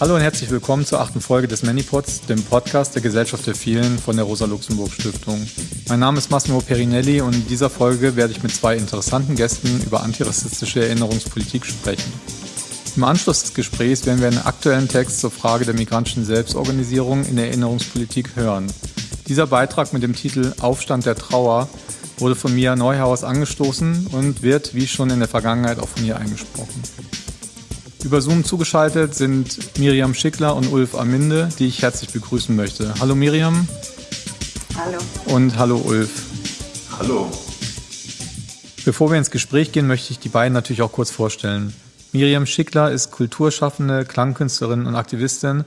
Hallo und herzlich willkommen zur achten Folge des Manipods, dem Podcast der Gesellschaft der Vielen von der Rosa-Luxemburg-Stiftung. Mein Name ist Massimo Perinelli und in dieser Folge werde ich mit zwei interessanten Gästen über antirassistische Erinnerungspolitik sprechen. Im Anschluss des Gesprächs werden wir einen aktuellen Text zur Frage der migrantischen Selbstorganisierung in der Erinnerungspolitik hören. Dieser Beitrag mit dem Titel Aufstand der Trauer wurde von Mia Neuhaus angestoßen und wird, wie schon in der Vergangenheit, auch von ihr eingesprochen. Über Zoom zugeschaltet sind Miriam Schickler und Ulf Aminde, die ich herzlich begrüßen möchte. Hallo Miriam. Hallo. Und hallo Ulf. Hallo. Bevor wir ins Gespräch gehen, möchte ich die beiden natürlich auch kurz vorstellen. Miriam Schickler ist Kulturschaffende, Klangkünstlerin und Aktivistin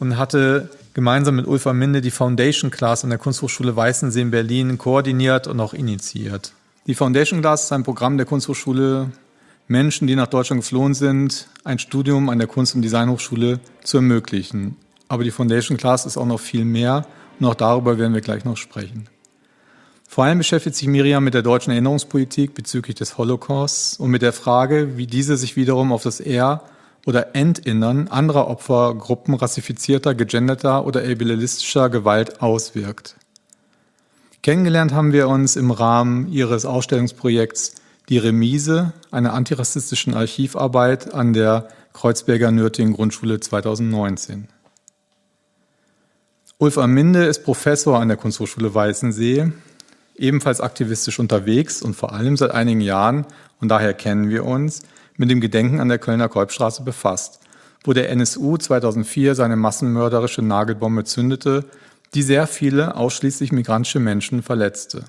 und hatte gemeinsam mit Ulf Aminde die Foundation Class an der Kunsthochschule Weißensee in Berlin koordiniert und auch initiiert. Die Foundation Class ist ein Programm der Kunsthochschule Menschen, die nach Deutschland geflohen sind, ein Studium an der Kunst- und Designhochschule zu ermöglichen. Aber die Foundation Class ist auch noch viel mehr und auch darüber werden wir gleich noch sprechen. Vor allem beschäftigt sich Miriam mit der deutschen Erinnerungspolitik bezüglich des Holocausts und mit der Frage, wie diese sich wiederum auf das Er- oder Entinnern anderer Opfergruppen rassifizierter, gegenderter oder ableistischer Gewalt auswirkt. Kennengelernt haben wir uns im Rahmen ihres Ausstellungsprojekts die Remise einer antirassistischen Archivarbeit an der Kreuzberger Nürtingen Grundschule 2019. Ulf Aminde ist Professor an der Kunsthochschule Weißensee, ebenfalls aktivistisch unterwegs und vor allem seit einigen Jahren, und daher kennen wir uns, mit dem Gedenken an der Kölner Kolbstraße befasst, wo der NSU 2004 seine massenmörderische Nagelbombe zündete, die sehr viele ausschließlich migrantische Menschen verletzte.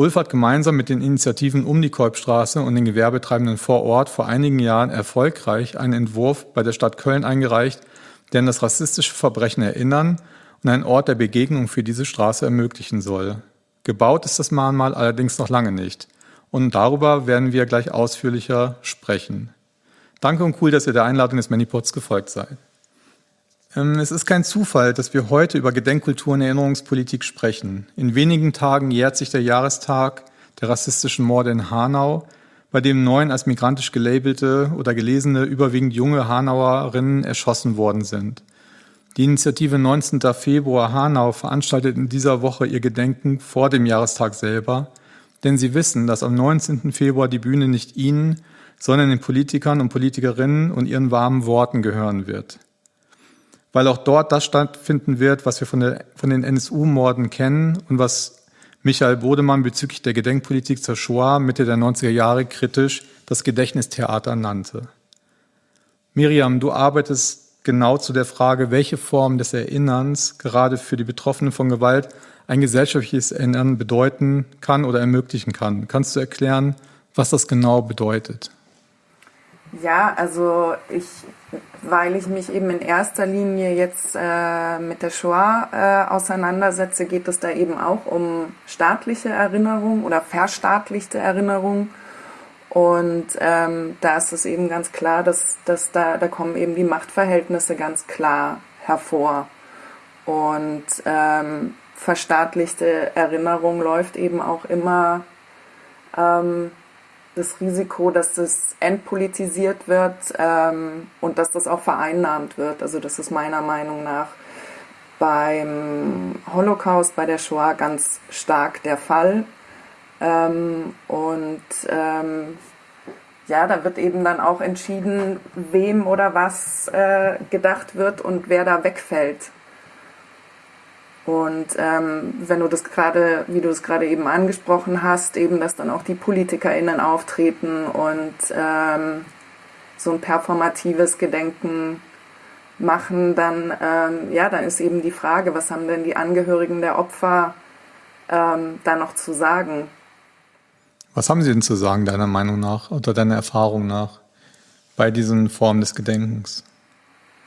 Ulf hat gemeinsam mit den Initiativen um die Kolbstraße und den Gewerbetreibenden vor Ort vor einigen Jahren erfolgreich einen Entwurf bei der Stadt Köln eingereicht, der an das rassistische Verbrechen erinnern und einen Ort der Begegnung für diese Straße ermöglichen soll. Gebaut ist das Mahnmal allerdings noch lange nicht. Und darüber werden wir gleich ausführlicher sprechen. Danke und cool, dass ihr der Einladung des Manipods gefolgt seid. Ähm, es ist kein Zufall, dass wir heute über Gedenkkultur und Erinnerungspolitik sprechen. In wenigen Tagen jährt sich der Jahrestag der rassistischen Morde in Hanau, bei dem neun als migrantisch gelabelte oder gelesene, überwiegend junge Hanauerinnen erschossen worden sind. Die Initiative 19. Februar Hanau veranstaltet in dieser Woche ihr Gedenken vor dem Jahrestag selber, denn sie wissen, dass am 19. Februar die Bühne nicht ihnen, sondern den Politikern und Politikerinnen und ihren warmen Worten gehören wird weil auch dort das stattfinden wird, was wir von, der, von den NSU-Morden kennen und was Michael Bodemann bezüglich der Gedenkpolitik zur Shoah Mitte der 90er Jahre kritisch das Gedächtnistheater nannte. Miriam, du arbeitest genau zu der Frage, welche Form des Erinnerns gerade für die Betroffenen von Gewalt ein gesellschaftliches Erinnern bedeuten kann oder ermöglichen kann. Kannst du erklären, was das genau bedeutet? Ja, also ich, weil ich mich eben in erster Linie jetzt äh, mit der Shoah äh, auseinandersetze, geht es da eben auch um staatliche Erinnerung oder verstaatlichte Erinnerung. Und ähm, da ist es eben ganz klar, dass, dass da, da kommen eben die Machtverhältnisse ganz klar hervor. Und ähm, verstaatlichte Erinnerung läuft eben auch immer ähm, das Risiko, dass das entpolitisiert wird ähm, und dass das auch vereinnahmt wird. Also das ist meiner Meinung nach beim Holocaust, bei der Shoah ganz stark der Fall. Ähm, und ähm, ja, da wird eben dann auch entschieden, wem oder was äh, gedacht wird und wer da wegfällt. Und ähm, wenn du das gerade, wie du es gerade eben angesprochen hast, eben, dass dann auch die PolitikerInnen auftreten und ähm, so ein performatives Gedenken machen, dann, ähm, ja, dann ist eben die Frage, was haben denn die Angehörigen der Opfer ähm, da noch zu sagen? Was haben sie denn zu sagen, deiner Meinung nach oder deiner Erfahrung nach bei diesen Formen des Gedenkens?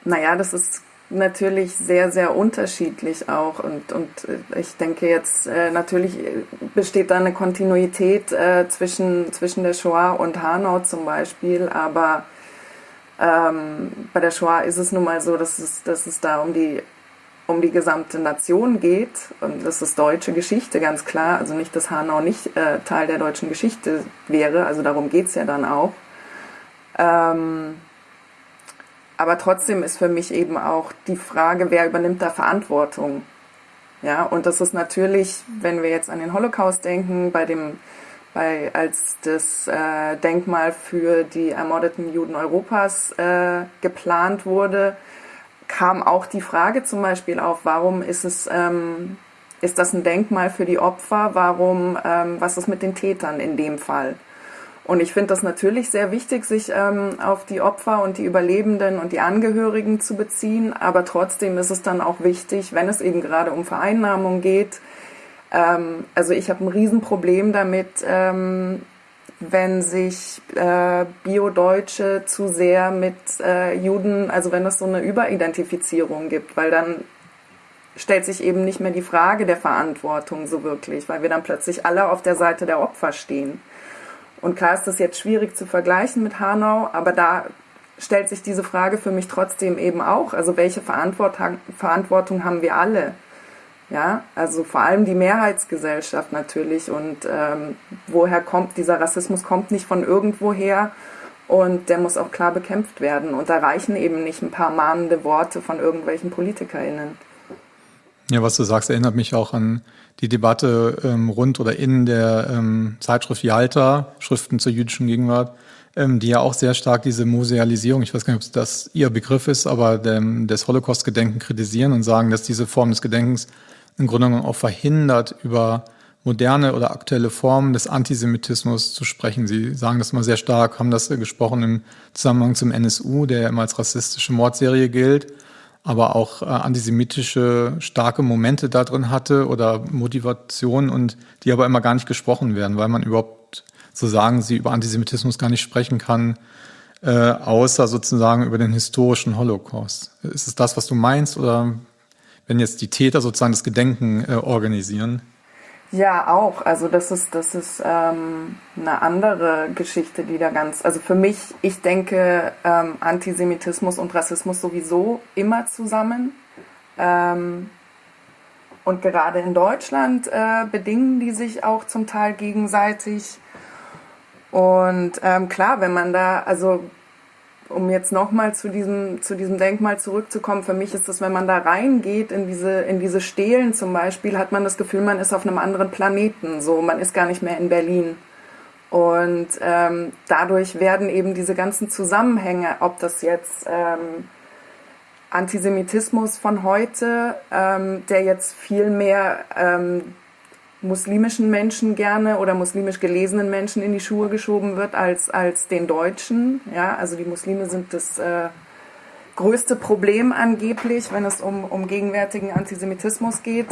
Naja, das ist natürlich sehr, sehr unterschiedlich auch. Und, und äh, ich denke jetzt, äh, natürlich besteht da eine Kontinuität äh, zwischen, zwischen der Shoah und Hanau zum Beispiel, aber ähm, bei der Shoah ist es nun mal so, dass es, dass es da um die, um die gesamte Nation geht. Und das ist deutsche Geschichte, ganz klar. Also nicht, dass Hanau nicht äh, Teil der deutschen Geschichte wäre, also darum geht es ja dann auch. Ähm, aber trotzdem ist für mich eben auch die Frage, wer übernimmt da Verantwortung? Ja, und das ist natürlich, wenn wir jetzt an den Holocaust denken, bei dem, bei, als das äh, Denkmal für die ermordeten Juden Europas äh, geplant wurde, kam auch die Frage zum Beispiel auf, warum ist es, ähm, ist das ein Denkmal für die Opfer? Warum, ähm, was ist mit den Tätern in dem Fall? Und ich finde das natürlich sehr wichtig, sich ähm, auf die Opfer und die Überlebenden und die Angehörigen zu beziehen. Aber trotzdem ist es dann auch wichtig, wenn es eben gerade um Vereinnahmung geht. Ähm, also ich habe ein Riesenproblem damit, ähm, wenn sich äh, Bio-Deutsche zu sehr mit äh, Juden, also wenn es so eine Überidentifizierung gibt, weil dann stellt sich eben nicht mehr die Frage der Verantwortung so wirklich, weil wir dann plötzlich alle auf der Seite der Opfer stehen. Und klar ist das jetzt schwierig zu vergleichen mit Hanau, aber da stellt sich diese Frage für mich trotzdem eben auch. Also welche Verantwortung, haben wir alle? Ja, also vor allem die Mehrheitsgesellschaft natürlich. Und ähm, woher kommt dieser Rassismus? Kommt nicht von irgendwoher und der muss auch klar bekämpft werden. Und da reichen eben nicht ein paar mahnende Worte von irgendwelchen PolitikerInnen. Ja, was du sagst, erinnert mich auch an die Debatte ähm, rund oder in der ähm, Zeitschrift Yalta, Schriften zur jüdischen Gegenwart, ähm, die ja auch sehr stark diese Musealisierung, ich weiß gar nicht, ob das ihr Begriff ist, aber dem, des Holocaust-Gedenken kritisieren und sagen, dass diese Form des Gedenkens im Grunde genommen auch verhindert, über moderne oder aktuelle Formen des Antisemitismus zu sprechen. Sie sagen das mal sehr stark, haben das gesprochen im Zusammenhang zum NSU, der immer als rassistische Mordserie gilt aber auch äh, antisemitische starke Momente da drin hatte oder Motivationen und die aber immer gar nicht gesprochen werden, weil man überhaupt, so sagen sie, über Antisemitismus gar nicht sprechen kann, äh, außer sozusagen über den historischen Holocaust. Ist es das, was du meinst oder wenn jetzt die Täter sozusagen das Gedenken äh, organisieren? Ja, auch. Also das ist, das ist ähm, eine andere Geschichte, die da ganz, also für mich, ich denke ähm, Antisemitismus und Rassismus sowieso immer zusammen. Ähm, und gerade in Deutschland äh, bedingen die sich auch zum Teil gegenseitig. Und ähm, klar, wenn man da, also um jetzt nochmal zu diesem, zu diesem Denkmal zurückzukommen, für mich ist das, wenn man da reingeht in diese, in diese Stelen zum Beispiel, hat man das Gefühl, man ist auf einem anderen Planeten. So, man ist gar nicht mehr in Berlin. Und ähm, dadurch werden eben diese ganzen Zusammenhänge, ob das jetzt ähm, Antisemitismus von heute, ähm, der jetzt viel mehr ähm, muslimischen Menschen gerne oder muslimisch gelesenen Menschen in die Schuhe geschoben wird als, als den Deutschen. Ja, also die Muslime sind das äh, größte Problem angeblich, wenn es um, um gegenwärtigen Antisemitismus geht.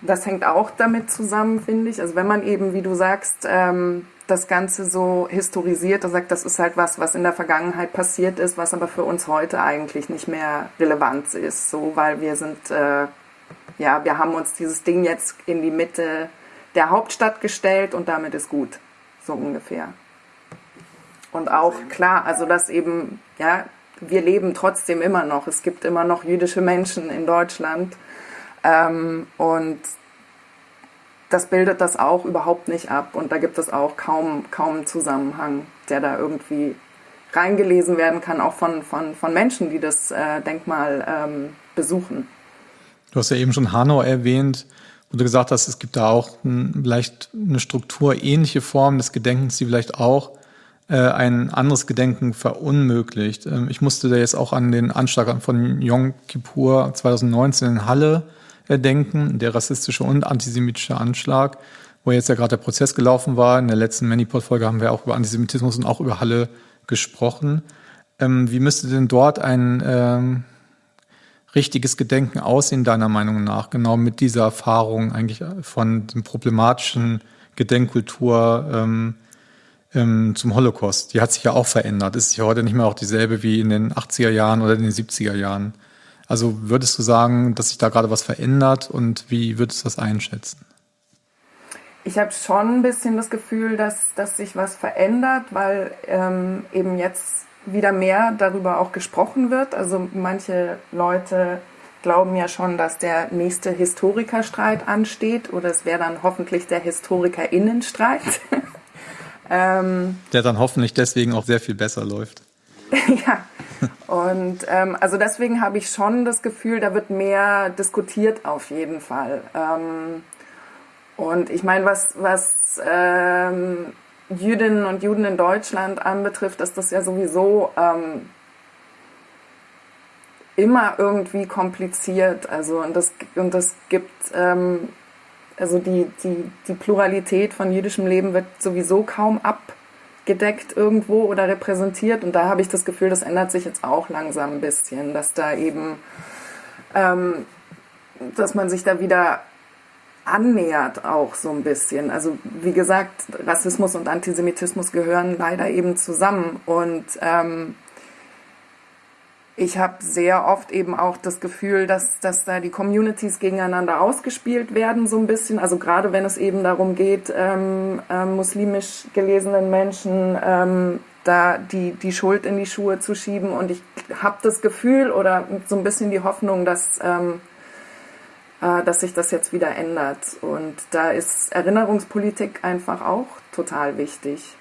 Das hängt auch damit zusammen, finde ich. Also wenn man eben, wie du sagst, ähm, das Ganze so historisiert und sagt, das ist halt was, was in der Vergangenheit passiert ist, was aber für uns heute eigentlich nicht mehr relevant ist, so weil wir sind äh, ja, wir haben uns dieses Ding jetzt in die Mitte der Hauptstadt gestellt und damit ist gut, so ungefähr. Und auch klar, also dass eben, ja, wir leben trotzdem immer noch. Es gibt immer noch jüdische Menschen in Deutschland. Ähm, und das bildet das auch überhaupt nicht ab. Und da gibt es auch kaum, kaum einen Zusammenhang, der da irgendwie reingelesen werden kann, auch von, von, von Menschen, die das äh, Denkmal ähm, besuchen. Du hast ja eben schon Hanau erwähnt, wo du gesagt hast, es gibt da auch ein, vielleicht eine Struktur, ähnliche Form des Gedenkens, die vielleicht auch äh, ein anderes Gedenken verunmöglicht. Ähm, ich musste da jetzt auch an den Anschlag von Yom Kippur 2019 in Halle äh, denken, der rassistische und antisemitische Anschlag, wo jetzt ja gerade der Prozess gelaufen war. In der letzten Manipod-Folge haben wir auch über Antisemitismus und auch über Halle gesprochen. Ähm, wie müsste denn dort ein ähm, richtiges Gedenken aussehen, deiner Meinung nach, genau mit dieser Erfahrung eigentlich von dem problematischen Gedenkkultur ähm, ähm, zum Holocaust? Die hat sich ja auch verändert. Ist ja heute nicht mehr auch dieselbe wie in den 80er Jahren oder in den 70er Jahren. Also würdest du sagen, dass sich da gerade was verändert und wie würdest du das einschätzen? Ich habe schon ein bisschen das Gefühl, dass, dass sich was verändert, weil ähm, eben jetzt wieder mehr darüber auch gesprochen wird. Also manche Leute glauben ja schon, dass der nächste Historikerstreit ansteht oder es wäre dann hoffentlich der Historikerinnenstreit. ähm, der dann hoffentlich deswegen auch sehr viel besser läuft. ja, Und ähm, also deswegen habe ich schon das Gefühl, da wird mehr diskutiert auf jeden Fall. Ähm, und ich meine, was, was ähm, Jüdinnen und Juden in Deutschland anbetrifft, ist das ja sowieso ähm, immer irgendwie kompliziert. Also und das und das gibt ähm, also die, die, die Pluralität von jüdischem Leben wird sowieso kaum abgedeckt irgendwo oder repräsentiert. Und da habe ich das Gefühl, das ändert sich jetzt auch langsam ein bisschen, dass da eben, ähm, dass man sich da wieder annähert auch so ein bisschen. Also wie gesagt, Rassismus und Antisemitismus gehören leider eben zusammen und ähm, ich habe sehr oft eben auch das Gefühl, dass, dass da die Communities gegeneinander ausgespielt werden, so ein bisschen. Also gerade wenn es eben darum geht, ähm, äh, muslimisch gelesenen Menschen ähm, da die, die Schuld in die Schuhe zu schieben. Und ich habe das Gefühl oder so ein bisschen die Hoffnung, dass ähm, äh, dass sich das jetzt wieder ändert. Und da ist Erinnerungspolitik einfach auch total wichtig.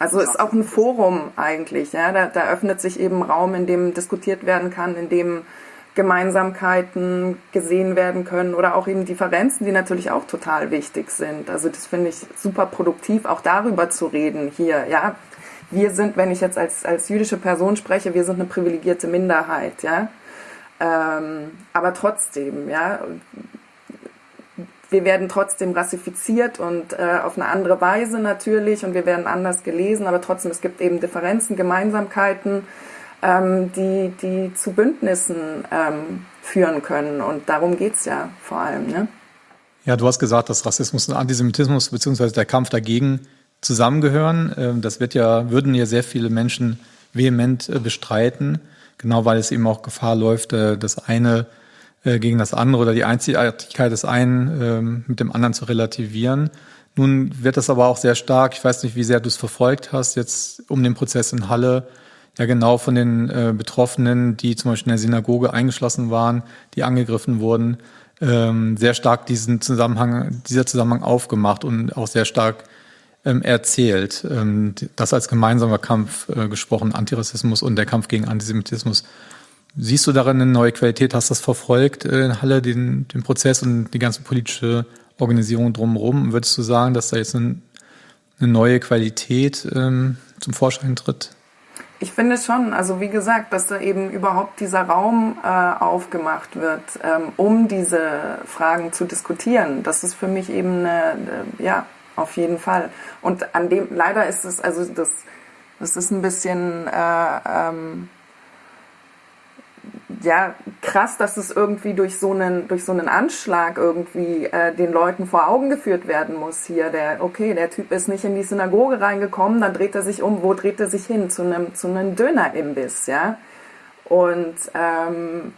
Also ist auch ein Forum eigentlich. Ja? Da, da öffnet sich eben Raum, in dem diskutiert werden kann, in dem Gemeinsamkeiten gesehen werden können oder auch eben Differenzen, die natürlich auch total wichtig sind. Also das finde ich super produktiv, auch darüber zu reden hier. Ja, wir sind, wenn ich jetzt als, als jüdische Person spreche, wir sind eine privilegierte Minderheit. Ja, ähm, aber trotzdem, ja, wir werden trotzdem rassifiziert und äh, auf eine andere Weise natürlich und wir werden anders gelesen, aber trotzdem, es gibt eben Differenzen, Gemeinsamkeiten, ähm, die, die zu Bündnissen ähm, führen können. Und darum geht's ja vor allem. Ne? Ja, du hast gesagt, dass Rassismus und Antisemitismus beziehungsweise der Kampf dagegen zusammengehören. Ähm, das wird ja, würden ja sehr viele Menschen vehement äh, bestreiten genau weil es eben auch Gefahr läuft, äh, das eine äh, gegen das andere oder die Einzigartigkeit des einen ähm, mit dem anderen zu relativieren. Nun wird das aber auch sehr stark, ich weiß nicht, wie sehr du es verfolgt hast, jetzt um den Prozess in Halle, ja genau von den äh, Betroffenen, die zum Beispiel in der Synagoge eingeschlossen waren, die angegriffen wurden, ähm, sehr stark diesen Zusammenhang, dieser Zusammenhang aufgemacht und auch sehr stark erzählt. Ähm, das als gemeinsamer Kampf äh, gesprochen, Antirassismus und der Kampf gegen Antisemitismus. Siehst du darin eine neue Qualität? Hast du das verfolgt äh, in Halle, den, den Prozess und die ganze politische Organisation drumherum? Würdest du sagen, dass da jetzt ein, eine neue Qualität ähm, zum Vorschein tritt? Ich finde schon, also wie gesagt, dass da eben überhaupt dieser Raum äh, aufgemacht wird, ähm, um diese Fragen zu diskutieren. Das ist für mich eben eine, eine ja, auf jeden Fall. Und an dem, leider ist es, also das, das ist ein bisschen, äh, ähm, ja, krass, dass es irgendwie durch so einen, durch so einen Anschlag irgendwie äh, den Leuten vor Augen geführt werden muss hier. Der, okay, der Typ ist nicht in die Synagoge reingekommen, dann dreht er sich um, wo dreht er sich hin? Zu einem, zu einem Dönerimbiss, ja. Und ähm,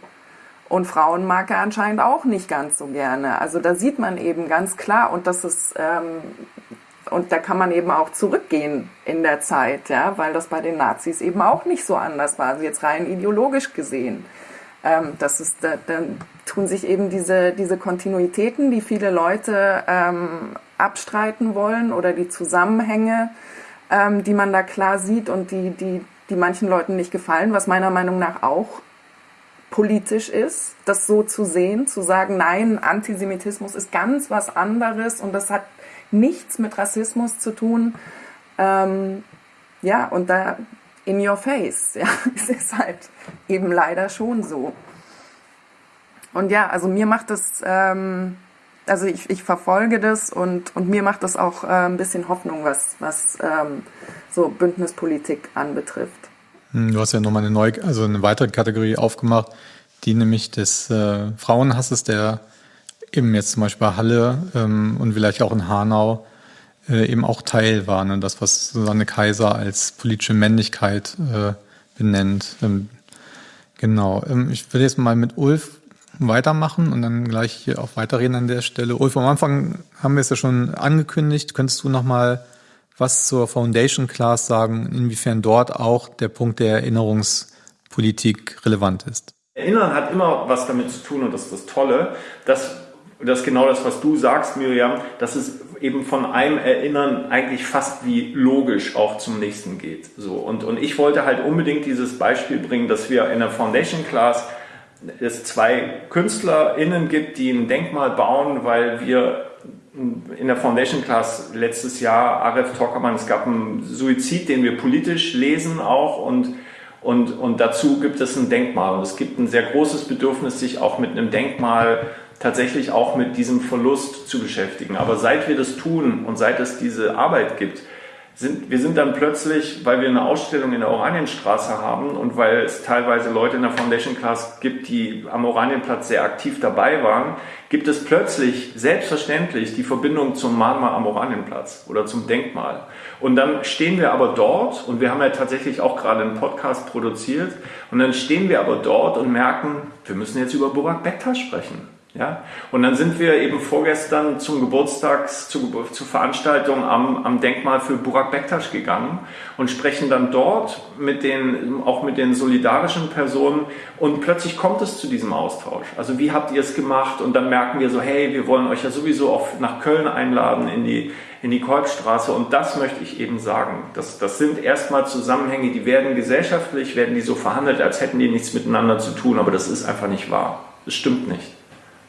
und Frauen mag er anscheinend auch nicht ganz so gerne. Also da sieht man eben ganz klar, und das ist, ähm, und da kann man eben auch zurückgehen in der Zeit, ja, weil das bei den Nazis eben auch nicht so anders war, also jetzt rein ideologisch gesehen. Ähm, das ist, da, dann tun sich eben diese, diese Kontinuitäten, die viele Leute ähm, abstreiten wollen oder die Zusammenhänge, ähm, die man da klar sieht und die, die, die manchen Leuten nicht gefallen, was meiner Meinung nach auch politisch ist, das so zu sehen, zu sagen, nein, Antisemitismus ist ganz was anderes und das hat nichts mit Rassismus zu tun. Ähm, ja, und da in your face, ja, es ist halt eben leider schon so. Und ja, also mir macht das, ähm, also ich, ich verfolge das und, und mir macht das auch äh, ein bisschen Hoffnung, was, was ähm, so Bündnispolitik anbetrifft. Hm, du hast ja nochmal eine neue, also eine weitere Kategorie aufgemacht, die nämlich des äh, Frauenhasses, der eben jetzt zum Beispiel bei Halle ähm, und vielleicht auch in Hanau äh, eben auch Teil war. Ne? Das, was Susanne Kaiser als politische Männlichkeit äh, benennt. Ähm, genau. Ähm, ich will jetzt mal mit Ulf weitermachen und dann gleich hier auch weiterreden an der Stelle. Ulf, am Anfang haben wir es ja schon angekündigt. Könntest du noch mal was zur Foundation Class sagen, inwiefern dort auch der Punkt der Erinnerungspolitik relevant ist? Erinnern hat immer was damit zu tun und das ist das Tolle, dass das ist genau das, was du sagst, Miriam, dass es eben von einem Erinnern eigentlich fast wie logisch auch zum nächsten geht. So, und, und ich wollte halt unbedingt dieses Beispiel bringen, dass wir in der Foundation Class es zwei KünstlerInnen gibt, die ein Denkmal bauen, weil wir in der Foundation Class letztes Jahr, Aref Tockermann, es gab einen Suizid, den wir politisch lesen auch und, und, und dazu gibt es ein Denkmal. Und es gibt ein sehr großes Bedürfnis, sich auch mit einem Denkmal tatsächlich auch mit diesem Verlust zu beschäftigen. Aber seit wir das tun und seit es diese Arbeit gibt, sind, wir sind dann plötzlich, weil wir eine Ausstellung in der Oranienstraße haben und weil es teilweise Leute in der Foundation Class gibt, die am Oranienplatz sehr aktiv dabei waren, gibt es plötzlich selbstverständlich die Verbindung zum Mahnmal am Oranienplatz oder zum Denkmal. Und dann stehen wir aber dort und wir haben ja tatsächlich auch gerade einen Podcast produziert und dann stehen wir aber dort und merken, wir müssen jetzt über Burak Bektas sprechen. Ja? Und dann sind wir eben vorgestern zum Geburtstags, zu, zur Veranstaltung am, am Denkmal für Burak Bektasch gegangen und sprechen dann dort mit den, auch mit den solidarischen Personen und plötzlich kommt es zu diesem Austausch. Also wie habt ihr es gemacht? Und dann merken wir so, hey, wir wollen euch ja sowieso auch nach Köln einladen in die, in die Kolbstraße und das möchte ich eben sagen. Das, das sind erstmal Zusammenhänge, die werden gesellschaftlich, werden die so verhandelt, als hätten die nichts miteinander zu tun, aber das ist einfach nicht wahr. Das stimmt nicht.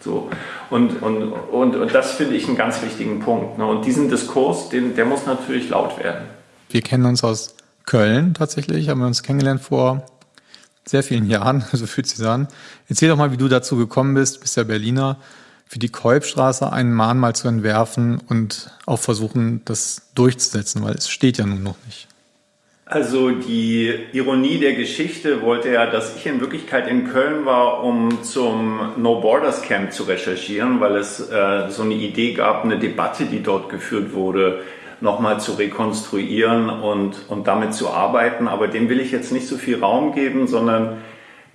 So. Und, und, und, und das finde ich einen ganz wichtigen Punkt. Ne? Und diesen Diskurs, den, der muss natürlich laut werden. Wir kennen uns aus Köln tatsächlich, haben wir uns kennengelernt vor sehr vielen Jahren, so fühlt sich an. Erzähl doch mal, wie du dazu gekommen bist, bist ja Berliner, für die Kolbstraße ein Mahnmal zu entwerfen und auch versuchen, das durchzusetzen, weil es steht ja nun noch nicht. Also die Ironie der Geschichte wollte ja, dass ich in Wirklichkeit in Köln war, um zum No Borders Camp zu recherchieren, weil es äh, so eine Idee gab, eine Debatte, die dort geführt wurde, nochmal zu rekonstruieren und, und damit zu arbeiten. Aber dem will ich jetzt nicht so viel Raum geben, sondern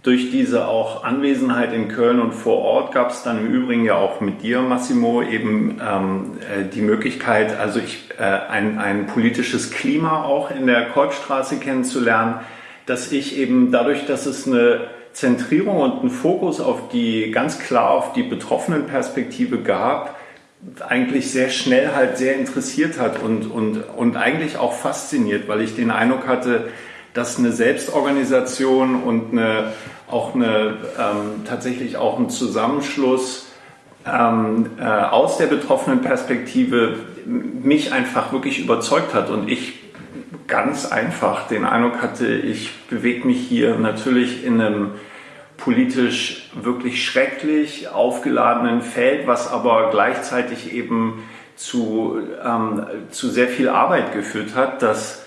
durch diese auch Anwesenheit in Köln und vor Ort gab es dann im Übrigen ja auch mit dir, Massimo, eben ähm, äh, die Möglichkeit, also ich, äh, ein, ein politisches Klima auch in der Kolbstraße kennenzulernen, dass ich eben dadurch, dass es eine Zentrierung und einen Fokus auf die, ganz klar auf die betroffenen Perspektive gab, eigentlich sehr schnell halt sehr interessiert hat und, und, und eigentlich auch fasziniert, weil ich den Eindruck hatte, dass eine Selbstorganisation und eine, auch eine, ähm, tatsächlich auch ein Zusammenschluss ähm, äh, aus der betroffenen Perspektive mich einfach wirklich überzeugt hat und ich ganz einfach den Eindruck hatte, ich bewege mich hier natürlich in einem politisch wirklich schrecklich aufgeladenen Feld, was aber gleichzeitig eben zu, ähm, zu sehr viel Arbeit geführt hat, dass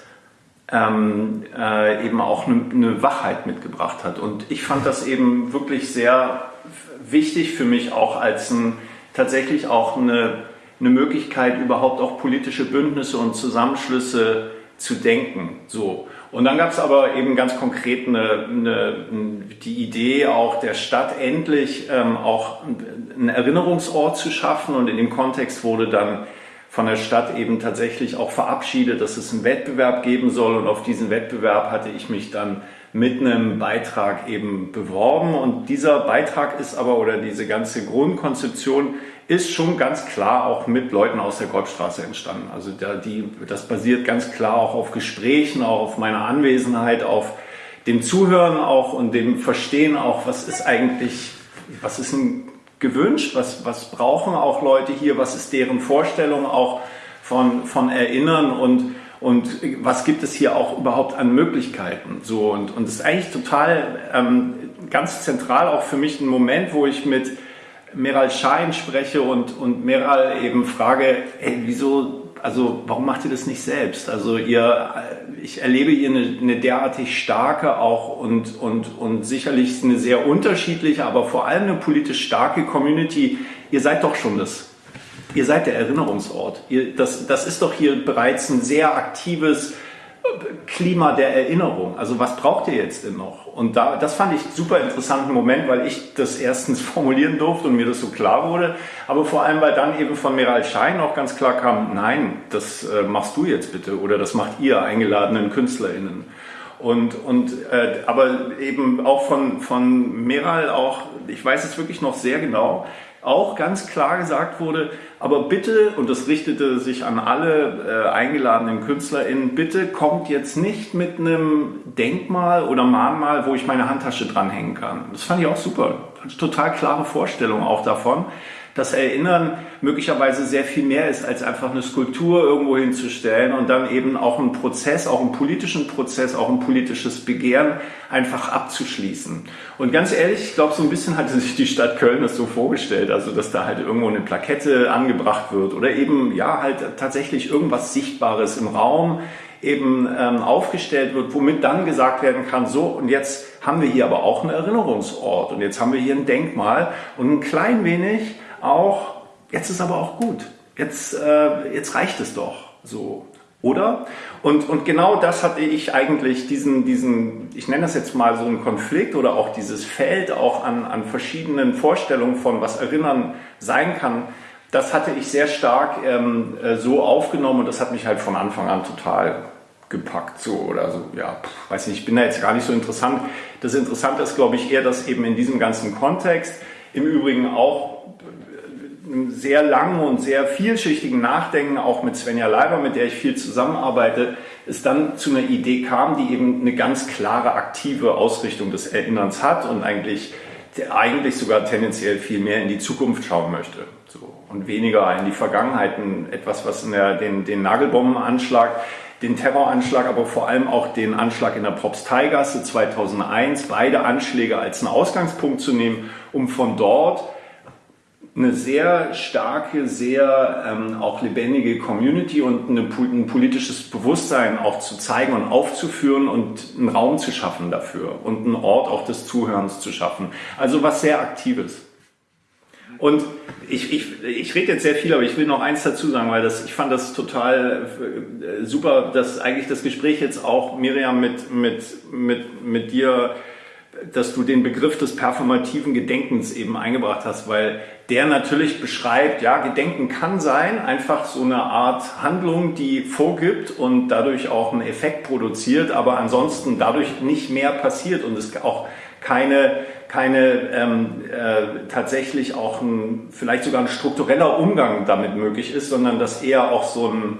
ähm, äh, eben auch eine, eine Wachheit mitgebracht hat. Und ich fand das eben wirklich sehr wichtig für mich auch als ein, tatsächlich auch eine, eine Möglichkeit, überhaupt auch politische Bündnisse und Zusammenschlüsse zu denken. So. Und dann gab es aber eben ganz konkret eine, eine, die Idee auch der Stadt endlich ähm, auch einen Erinnerungsort zu schaffen und in dem Kontext wurde dann von der Stadt eben tatsächlich auch verabschiedet, dass es einen Wettbewerb geben soll. Und auf diesen Wettbewerb hatte ich mich dann mit einem Beitrag eben beworben. Und dieser Beitrag ist aber, oder diese ganze Grundkonzeption ist schon ganz klar auch mit Leuten aus der Golfstraße entstanden. Also da, die, das basiert ganz klar auch auf Gesprächen, auch auf meiner Anwesenheit, auf dem Zuhören auch und dem Verstehen auch, was ist eigentlich, was ist ein gewünscht? Was, was brauchen auch Leute hier? Was ist deren Vorstellung auch von, von Erinnern und, und was gibt es hier auch überhaupt an Möglichkeiten? So, und, und das ist eigentlich total ähm, ganz zentral auch für mich ein Moment, wo ich mit Meral Schein spreche und, und Meral eben frage, ey, wieso also warum macht ihr das nicht selbst? Also ihr, ich erlebe hier eine, eine derartig starke auch und, und, und sicherlich eine sehr unterschiedliche, aber vor allem eine politisch starke Community. Ihr seid doch schon das. Ihr seid der Erinnerungsort. Ihr, das, das ist doch hier bereits ein sehr aktives, Klima der Erinnerung. Also was braucht ihr jetzt denn noch? Und da, das fand ich super interessanten Moment, weil ich das erstens formulieren durfte und mir das so klar wurde, aber vor allem, weil dann eben von Meral Schein auch ganz klar kam, nein, das äh, machst du jetzt bitte oder das macht ihr eingeladenen KünstlerInnen. Und, und äh, aber eben auch von, von Meral auch, ich weiß es wirklich noch sehr genau, auch ganz klar gesagt wurde, aber bitte, und das richtete sich an alle äh, eingeladenen KünstlerInnen, bitte kommt jetzt nicht mit einem Denkmal oder Mahnmal, wo ich meine Handtasche dranhängen kann. Das fand ich auch super. Total klare Vorstellung auch davon das Erinnern möglicherweise sehr viel mehr ist, als einfach eine Skulptur irgendwo hinzustellen und dann eben auch einen Prozess, auch einen politischen Prozess, auch ein politisches Begehren einfach abzuschließen. Und ganz ehrlich, ich glaube, so ein bisschen hatte sich die Stadt Köln das so vorgestellt, also dass da halt irgendwo eine Plakette angebracht wird oder eben ja halt tatsächlich irgendwas Sichtbares im Raum eben ähm, aufgestellt wird, womit dann gesagt werden kann, so und jetzt haben wir hier aber auch einen Erinnerungsort und jetzt haben wir hier ein Denkmal und ein klein wenig auch, jetzt ist aber auch gut, jetzt, äh, jetzt reicht es doch so. Oder? Und, und genau das hatte ich eigentlich, diesen, diesen, ich nenne das jetzt mal so einen Konflikt oder auch dieses Feld auch an, an verschiedenen Vorstellungen von, was Erinnern sein kann, das hatte ich sehr stark ähm, äh, so aufgenommen und das hat mich halt von Anfang an total gepackt, so oder so, ja, pff, weiß nicht, ich bin da jetzt gar nicht so interessant. Das Interessante ist, glaube ich, eher, dass eben in diesem ganzen Kontext, im Übrigen auch einem sehr langen und sehr vielschichtigen Nachdenken, auch mit Svenja Leiber, mit der ich viel zusammenarbeite, es dann zu einer Idee kam, die eben eine ganz klare aktive Ausrichtung des Erinnerns hat und eigentlich, eigentlich sogar tendenziell viel mehr in die Zukunft schauen möchte. So, und weniger in die Vergangenheit. Etwas, was in der, den, den Nagelbombenanschlag den Terroranschlag, aber vor allem auch den Anschlag in der Propsteigasse 2001, beide Anschläge als einen Ausgangspunkt zu nehmen, um von dort eine sehr starke, sehr ähm, auch lebendige Community und eine, ein politisches Bewusstsein auch zu zeigen und aufzuführen und einen Raum zu schaffen dafür und einen Ort auch des Zuhörens zu schaffen. Also was sehr Aktives. Und ich, ich, ich rede jetzt sehr viel, aber ich will noch eins dazu sagen, weil das, ich fand das total äh, super, dass eigentlich das Gespräch jetzt auch, Miriam, mit, mit, mit, mit dir dass du den Begriff des performativen Gedenkens eben eingebracht hast, weil der natürlich beschreibt, ja, Gedenken kann sein, einfach so eine Art Handlung, die vorgibt und dadurch auch einen Effekt produziert, aber ansonsten dadurch nicht mehr passiert und es auch keine, keine ähm, äh, tatsächlich auch ein, vielleicht sogar ein struktureller Umgang damit möglich ist, sondern dass eher auch so ein,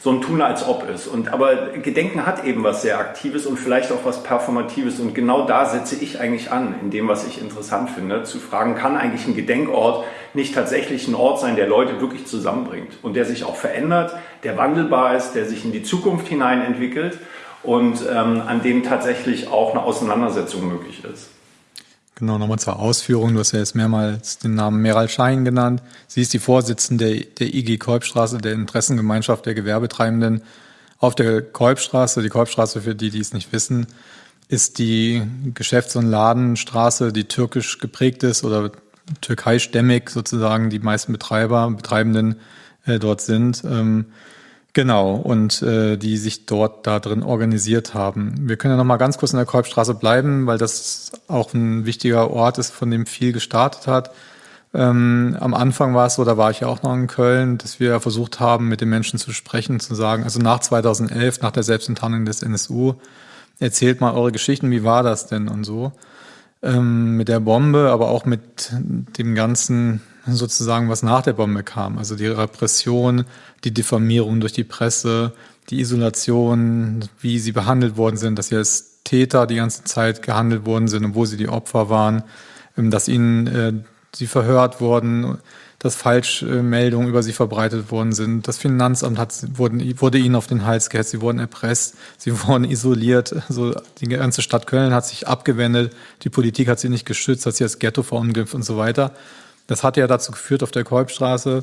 so ein Tun als ob ist. Und, aber Gedenken hat eben was sehr Aktives und vielleicht auch was Performatives. Und genau da setze ich eigentlich an, in dem, was ich interessant finde, zu fragen, kann eigentlich ein Gedenkort nicht tatsächlich ein Ort sein, der Leute wirklich zusammenbringt und der sich auch verändert, der wandelbar ist, der sich in die Zukunft hinein entwickelt und ähm, an dem tatsächlich auch eine Auseinandersetzung möglich ist. Genau, nochmal zur Ausführung. Du hast ja jetzt mehrmals den Namen Meral Schein genannt. Sie ist die Vorsitzende der IG Kolbstraße, der Interessengemeinschaft der Gewerbetreibenden. Auf der Kolbstraße, die Kolbstraße, für die, die es nicht wissen, ist die Geschäfts- und Ladenstraße, die türkisch geprägt ist oder türkeistämmig sozusagen die meisten Betreiber, Betreibenden äh, dort sind. Ähm, Genau, und äh, die sich dort da drin organisiert haben. Wir können ja noch mal ganz kurz in der Kolbstraße bleiben, weil das auch ein wichtiger Ort ist, von dem viel gestartet hat. Ähm, am Anfang war es so, da war ich ja auch noch in Köln, dass wir versucht haben, mit den Menschen zu sprechen, zu sagen, also nach 2011, nach der Selbstenttarnung des NSU, erzählt mal eure Geschichten, wie war das denn und so. Ähm, mit der Bombe, aber auch mit dem ganzen sozusagen, was nach der Bombe kam. Also die Repression, die Diffamierung durch die Presse, die Isolation, wie sie behandelt worden sind, dass sie als Täter die ganze Zeit gehandelt worden sind und wo sie die Opfer waren, ähm, dass ihnen äh, sie verhört wurden, dass Falschmeldungen über sie verbreitet worden sind. Das Finanzamt hat, wurden, wurde ihnen auf den Hals gehetzt, sie wurden erpresst, sie wurden isoliert. Also die ganze Stadt Köln hat sich abgewendet, die Politik hat sie nicht geschützt, hat sie als Ghetto verunglimpft und so weiter. Das hat ja dazu geführt auf der Kolbstraße,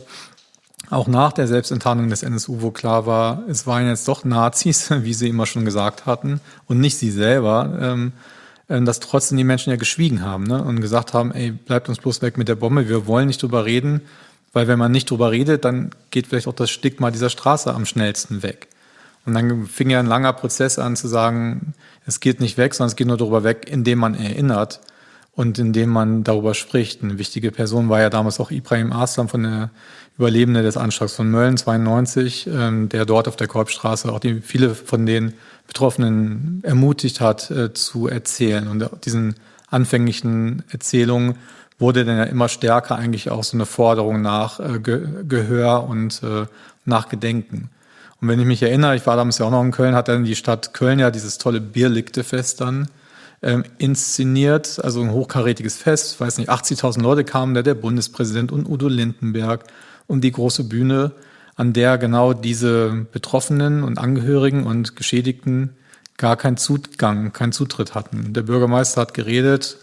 auch nach der Selbstenttarnung des NSU, wo klar war, es waren jetzt doch Nazis, wie sie immer schon gesagt hatten, und nicht sie selber, ähm, äh, dass trotzdem die Menschen ja geschwiegen haben ne? und gesagt haben, ey, bleibt uns bloß weg mit der Bombe, wir wollen nicht drüber reden, weil wenn man nicht drüber redet, dann geht vielleicht auch das Stigma dieser Straße am schnellsten weg. Und dann fing ja ein langer Prozess an zu sagen, es geht nicht weg, sondern es geht nur darüber weg, indem man erinnert und indem man darüber spricht. Eine wichtige Person war ja damals auch Ibrahim Aslam von der Überlebende des Anschlags von Mölln 92, ähm, der dort auf der Kolbstraße auch die, viele von den Betroffenen ermutigt hat, äh, zu erzählen. Und diesen anfänglichen Erzählungen wurde dann ja immer stärker eigentlich auch so eine Forderung nach äh, Ge Gehör und äh, nach Gedenken. Und wenn ich mich erinnere, ich war damals ja auch noch in Köln, hat dann die Stadt Köln ja dieses tolle Bierlikte-Fest dann ähm, inszeniert, also ein hochkarätiges Fest, weiß nicht, 80.000 Leute kamen da, der Bundespräsident und Udo Lindenberg um die große Bühne, an der genau diese Betroffenen und Angehörigen und Geschädigten gar keinen Zugang, keinen Zutritt hatten. Der Bürgermeister hat geredet,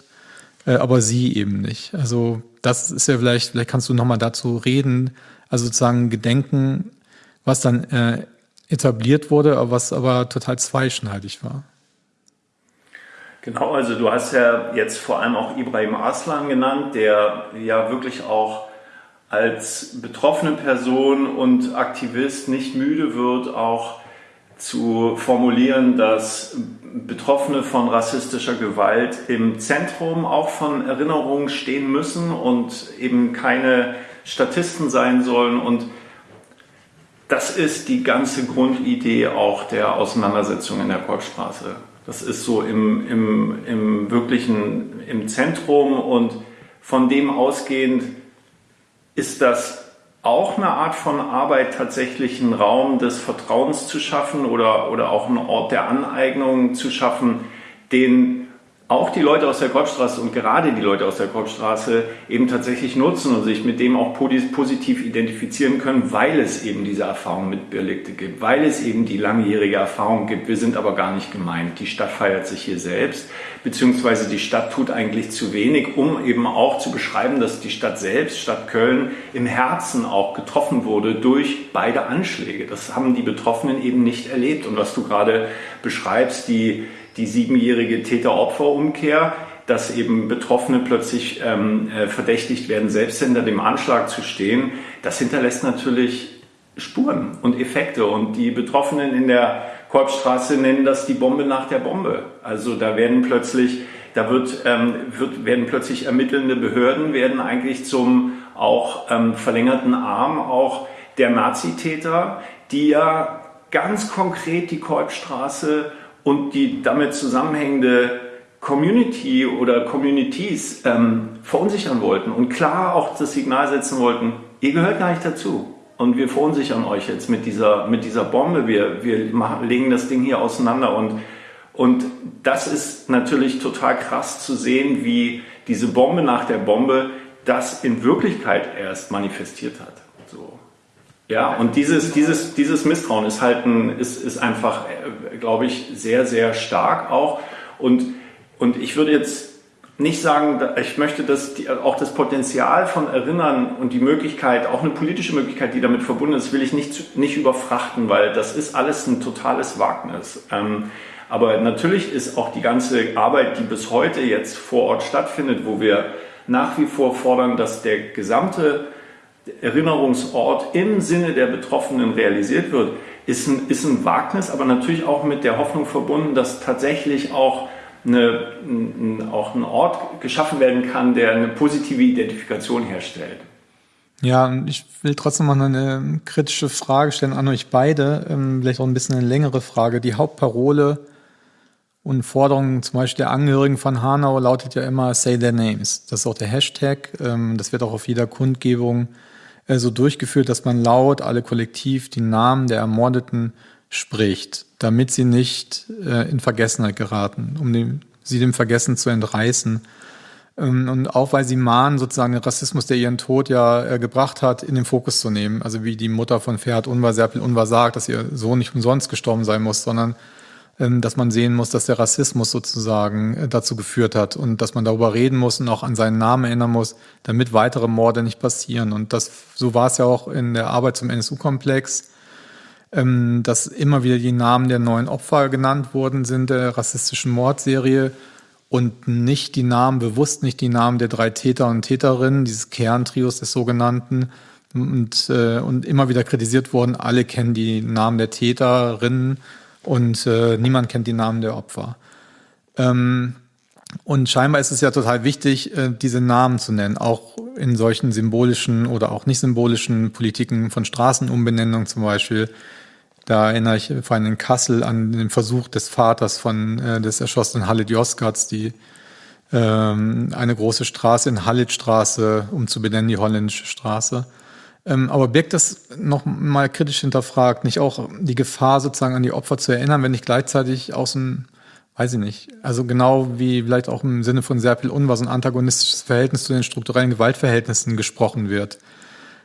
äh, aber sie eben nicht. Also das ist ja vielleicht, vielleicht kannst du nochmal dazu reden, also sozusagen Gedenken, was dann äh, etabliert wurde, was aber total zweischneidig war. Genau, also du hast ja jetzt vor allem auch Ibrahim Aslan genannt, der ja wirklich auch als betroffene Person und Aktivist nicht müde wird, auch zu formulieren, dass Betroffene von rassistischer Gewalt im Zentrum auch von Erinnerungen stehen müssen und eben keine Statisten sein sollen. Und das ist die ganze Grundidee auch der Auseinandersetzung in der Kolbstraße. Das ist so im, im, im wirklichen, im Zentrum und von dem ausgehend ist das auch eine Art von Arbeit, tatsächlich einen Raum des Vertrauens zu schaffen oder, oder auch einen Ort der Aneignung zu schaffen, den auch die Leute aus der Kolbstraße und gerade die Leute aus der Kolbstraße eben tatsächlich nutzen und sich mit dem auch positiv identifizieren können, weil es eben diese Erfahrung mit Birlikte gibt, weil es eben die langjährige Erfahrung gibt. Wir sind aber gar nicht gemeint. Die Stadt feiert sich hier selbst, beziehungsweise die Stadt tut eigentlich zu wenig, um eben auch zu beschreiben, dass die Stadt selbst, Stadt Köln, im Herzen auch getroffen wurde durch beide Anschläge. Das haben die Betroffenen eben nicht erlebt. Und was du gerade beschreibst, die die siebenjährige Täter-Opfer-Umkehr, dass eben Betroffene plötzlich ähm, äh, verdächtigt werden, selbst hinter dem Anschlag zu stehen, das hinterlässt natürlich Spuren und Effekte. Und die Betroffenen in der Kolbstraße nennen das die Bombe nach der Bombe. Also da werden plötzlich, da wird, ähm, wird, werden plötzlich ermittelnde Behörden, werden eigentlich zum auch ähm, verlängerten Arm auch der Nazitäter, die ja ganz konkret die Kolbstraße und die damit zusammenhängende Community oder Communities ähm, verunsichern wollten und klar auch das Signal setzen wollten, ihr gehört gar nicht dazu. Und wir verunsichern euch jetzt mit dieser, mit dieser Bombe. Wir, wir machen, legen das Ding hier auseinander. Und, und das ist natürlich total krass zu sehen, wie diese Bombe nach der Bombe das in Wirklichkeit erst manifestiert hat. Ja, und dieses, dieses, dieses Misstrauen ist halt ein, ist, ist einfach, äh, glaube ich, sehr, sehr stark auch. Und, und ich würde jetzt nicht sagen, ich möchte das, auch das Potenzial von Erinnern und die Möglichkeit, auch eine politische Möglichkeit, die damit verbunden ist, will ich nicht, nicht überfrachten, weil das ist alles ein totales Wagnis. Ähm, aber natürlich ist auch die ganze Arbeit, die bis heute jetzt vor Ort stattfindet, wo wir nach wie vor fordern, dass der gesamte Erinnerungsort im Sinne der Betroffenen realisiert wird, ist ein, ist ein Wagnis, aber natürlich auch mit der Hoffnung verbunden, dass tatsächlich auch, eine, ein, auch ein Ort geschaffen werden kann, der eine positive Identifikation herstellt. Ja, ich will trotzdem mal eine kritische Frage stellen an euch beide, ähm, vielleicht auch ein bisschen eine längere Frage. Die Hauptparole und Forderung zum Beispiel der Angehörigen von Hanau lautet ja immer Say Their Names. Das ist auch der Hashtag. Ähm, das wird auch auf jeder Kundgebung so durchgeführt, dass man laut, alle kollektiv die Namen der Ermordeten spricht, damit sie nicht äh, in Vergessenheit geraten, um dem, sie dem Vergessen zu entreißen. Ähm, und auch weil sie mahnen, sozusagen den Rassismus, der ihren Tod ja äh, gebracht hat, in den Fokus zu nehmen. Also wie die Mutter von Ferhat Unvar, Serpil Unvar sagt, dass ihr Sohn nicht umsonst gestorben sein muss, sondern dass man sehen muss, dass der Rassismus sozusagen äh, dazu geführt hat und dass man darüber reden muss und auch an seinen Namen erinnern muss, damit weitere Morde nicht passieren. Und das, so war es ja auch in der Arbeit zum NSU-Komplex, ähm, dass immer wieder die Namen der neuen Opfer genannt worden sind der rassistischen Mordserie und nicht die Namen, bewusst nicht die Namen der drei Täter und Täterinnen, dieses Kerntrios des sogenannten, und, äh, und immer wieder kritisiert worden, alle kennen die Namen der Täterinnen und äh, niemand kennt die Namen der Opfer. Ähm, und scheinbar ist es ja total wichtig, äh, diese Namen zu nennen, auch in solchen symbolischen oder auch nicht symbolischen Politiken von Straßenumbenennung zum Beispiel. Da erinnere ich vor allem in Kassel an den Versuch des Vaters von äh, des erschossenen Halit Yozgatz, die ähm, eine große Straße in Halitstraße, um zu benennen die holländische Straße. Ähm, aber birgt das noch mal kritisch hinterfragt nicht auch die Gefahr, sozusagen an die Opfer zu erinnern, wenn nicht gleichzeitig aus dem, weiß ich nicht, also genau wie vielleicht auch im Sinne von Serpil Unvar so ein antagonistisches Verhältnis zu den strukturellen Gewaltverhältnissen gesprochen wird.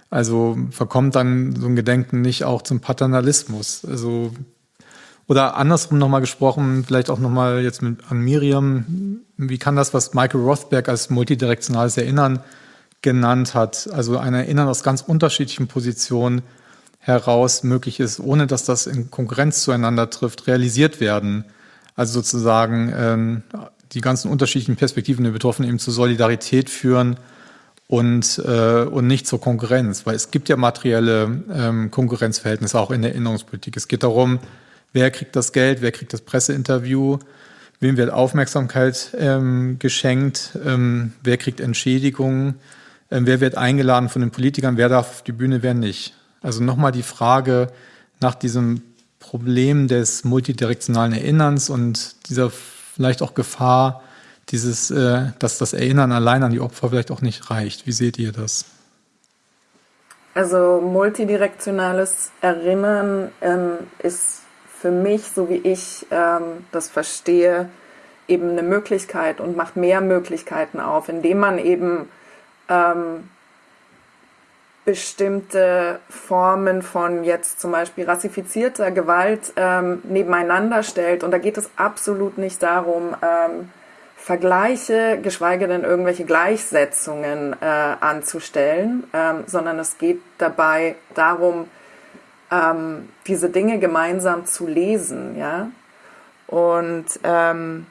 Also verkommt dann so ein Gedenken nicht auch zum Paternalismus? Also oder andersrum nochmal gesprochen, vielleicht auch nochmal jetzt mit, an Miriam, wie kann das, was Michael Rothberg als multidirektionales Erinnern genannt hat, also ein Erinnern aus ganz unterschiedlichen Positionen heraus möglich ist, ohne dass das in Konkurrenz zueinander trifft, realisiert werden? Also sozusagen ähm, die ganzen unterschiedlichen Perspektiven der Betroffenen eben zur Solidarität führen und, äh, und nicht zur Konkurrenz, weil es gibt ja materielle ähm, Konkurrenzverhältnisse auch in der Erinnerungspolitik. Es geht darum, Wer kriegt das Geld? Wer kriegt das Presseinterview? Wem wird Aufmerksamkeit ähm, geschenkt? Ähm, wer kriegt Entschädigungen? Ähm, wer wird eingeladen von den Politikern? Wer darf auf die Bühne? Wer nicht? Also nochmal die Frage nach diesem Problem des multidirektionalen Erinnerns und dieser vielleicht auch Gefahr, dieses, äh, dass das Erinnern allein an die Opfer vielleicht auch nicht reicht. Wie seht ihr das? Also multidirektionales Erinnern ähm, ist für mich, so wie ich ähm, das verstehe, eben eine Möglichkeit und macht mehr Möglichkeiten auf, indem man eben ähm, bestimmte Formen von jetzt zum Beispiel rassifizierter Gewalt ähm, nebeneinander stellt. Und da geht es absolut nicht darum, ähm, Vergleiche, geschweige denn irgendwelche Gleichsetzungen äh, anzustellen, ähm, sondern es geht dabei darum, ähm, diese Dinge gemeinsam zu lesen, ja. Und, ähm,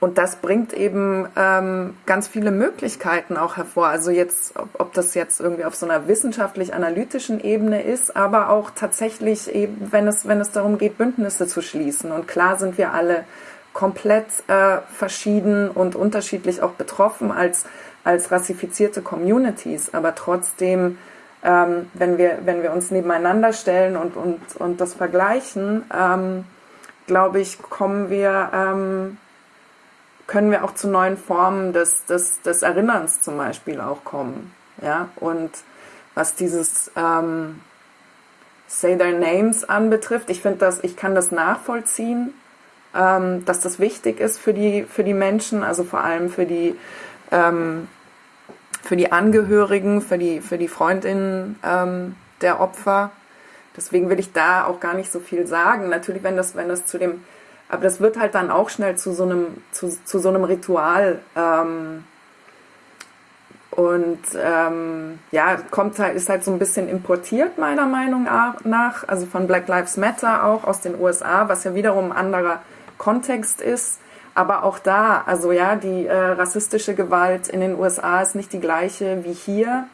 und das bringt eben ähm, ganz viele Möglichkeiten auch hervor. Also jetzt, ob, ob das jetzt irgendwie auf so einer wissenschaftlich-analytischen Ebene ist, aber auch tatsächlich eben, wenn es, wenn es darum geht, Bündnisse zu schließen. Und klar sind wir alle komplett äh, verschieden und unterschiedlich auch betroffen als, als rassifizierte Communities, aber trotzdem ähm, wenn, wir, wenn wir uns nebeneinander stellen und, und, und das vergleichen, ähm, glaube ich, kommen wir, ähm, können wir auch zu neuen Formen des, des, des Erinnerns zum Beispiel auch kommen. Ja? Und was dieses ähm, Say Their Names anbetrifft, ich finde das, ich kann das nachvollziehen, ähm, dass das wichtig ist für die, für die Menschen, also vor allem für die ähm, für die Angehörigen, für die, für die Freundinnen ähm, der Opfer. Deswegen will ich da auch gar nicht so viel sagen. Natürlich, wenn das, wenn das zu dem, aber das wird halt dann auch schnell zu so einem, zu, zu so einem Ritual. Ähm, und ähm, ja, kommt halt, ist halt so ein bisschen importiert, meiner Meinung nach, also von Black Lives Matter auch aus den USA, was ja wiederum ein anderer Kontext ist. Aber auch da, also ja, die äh, rassistische Gewalt in den USA ist nicht die gleiche wie hier.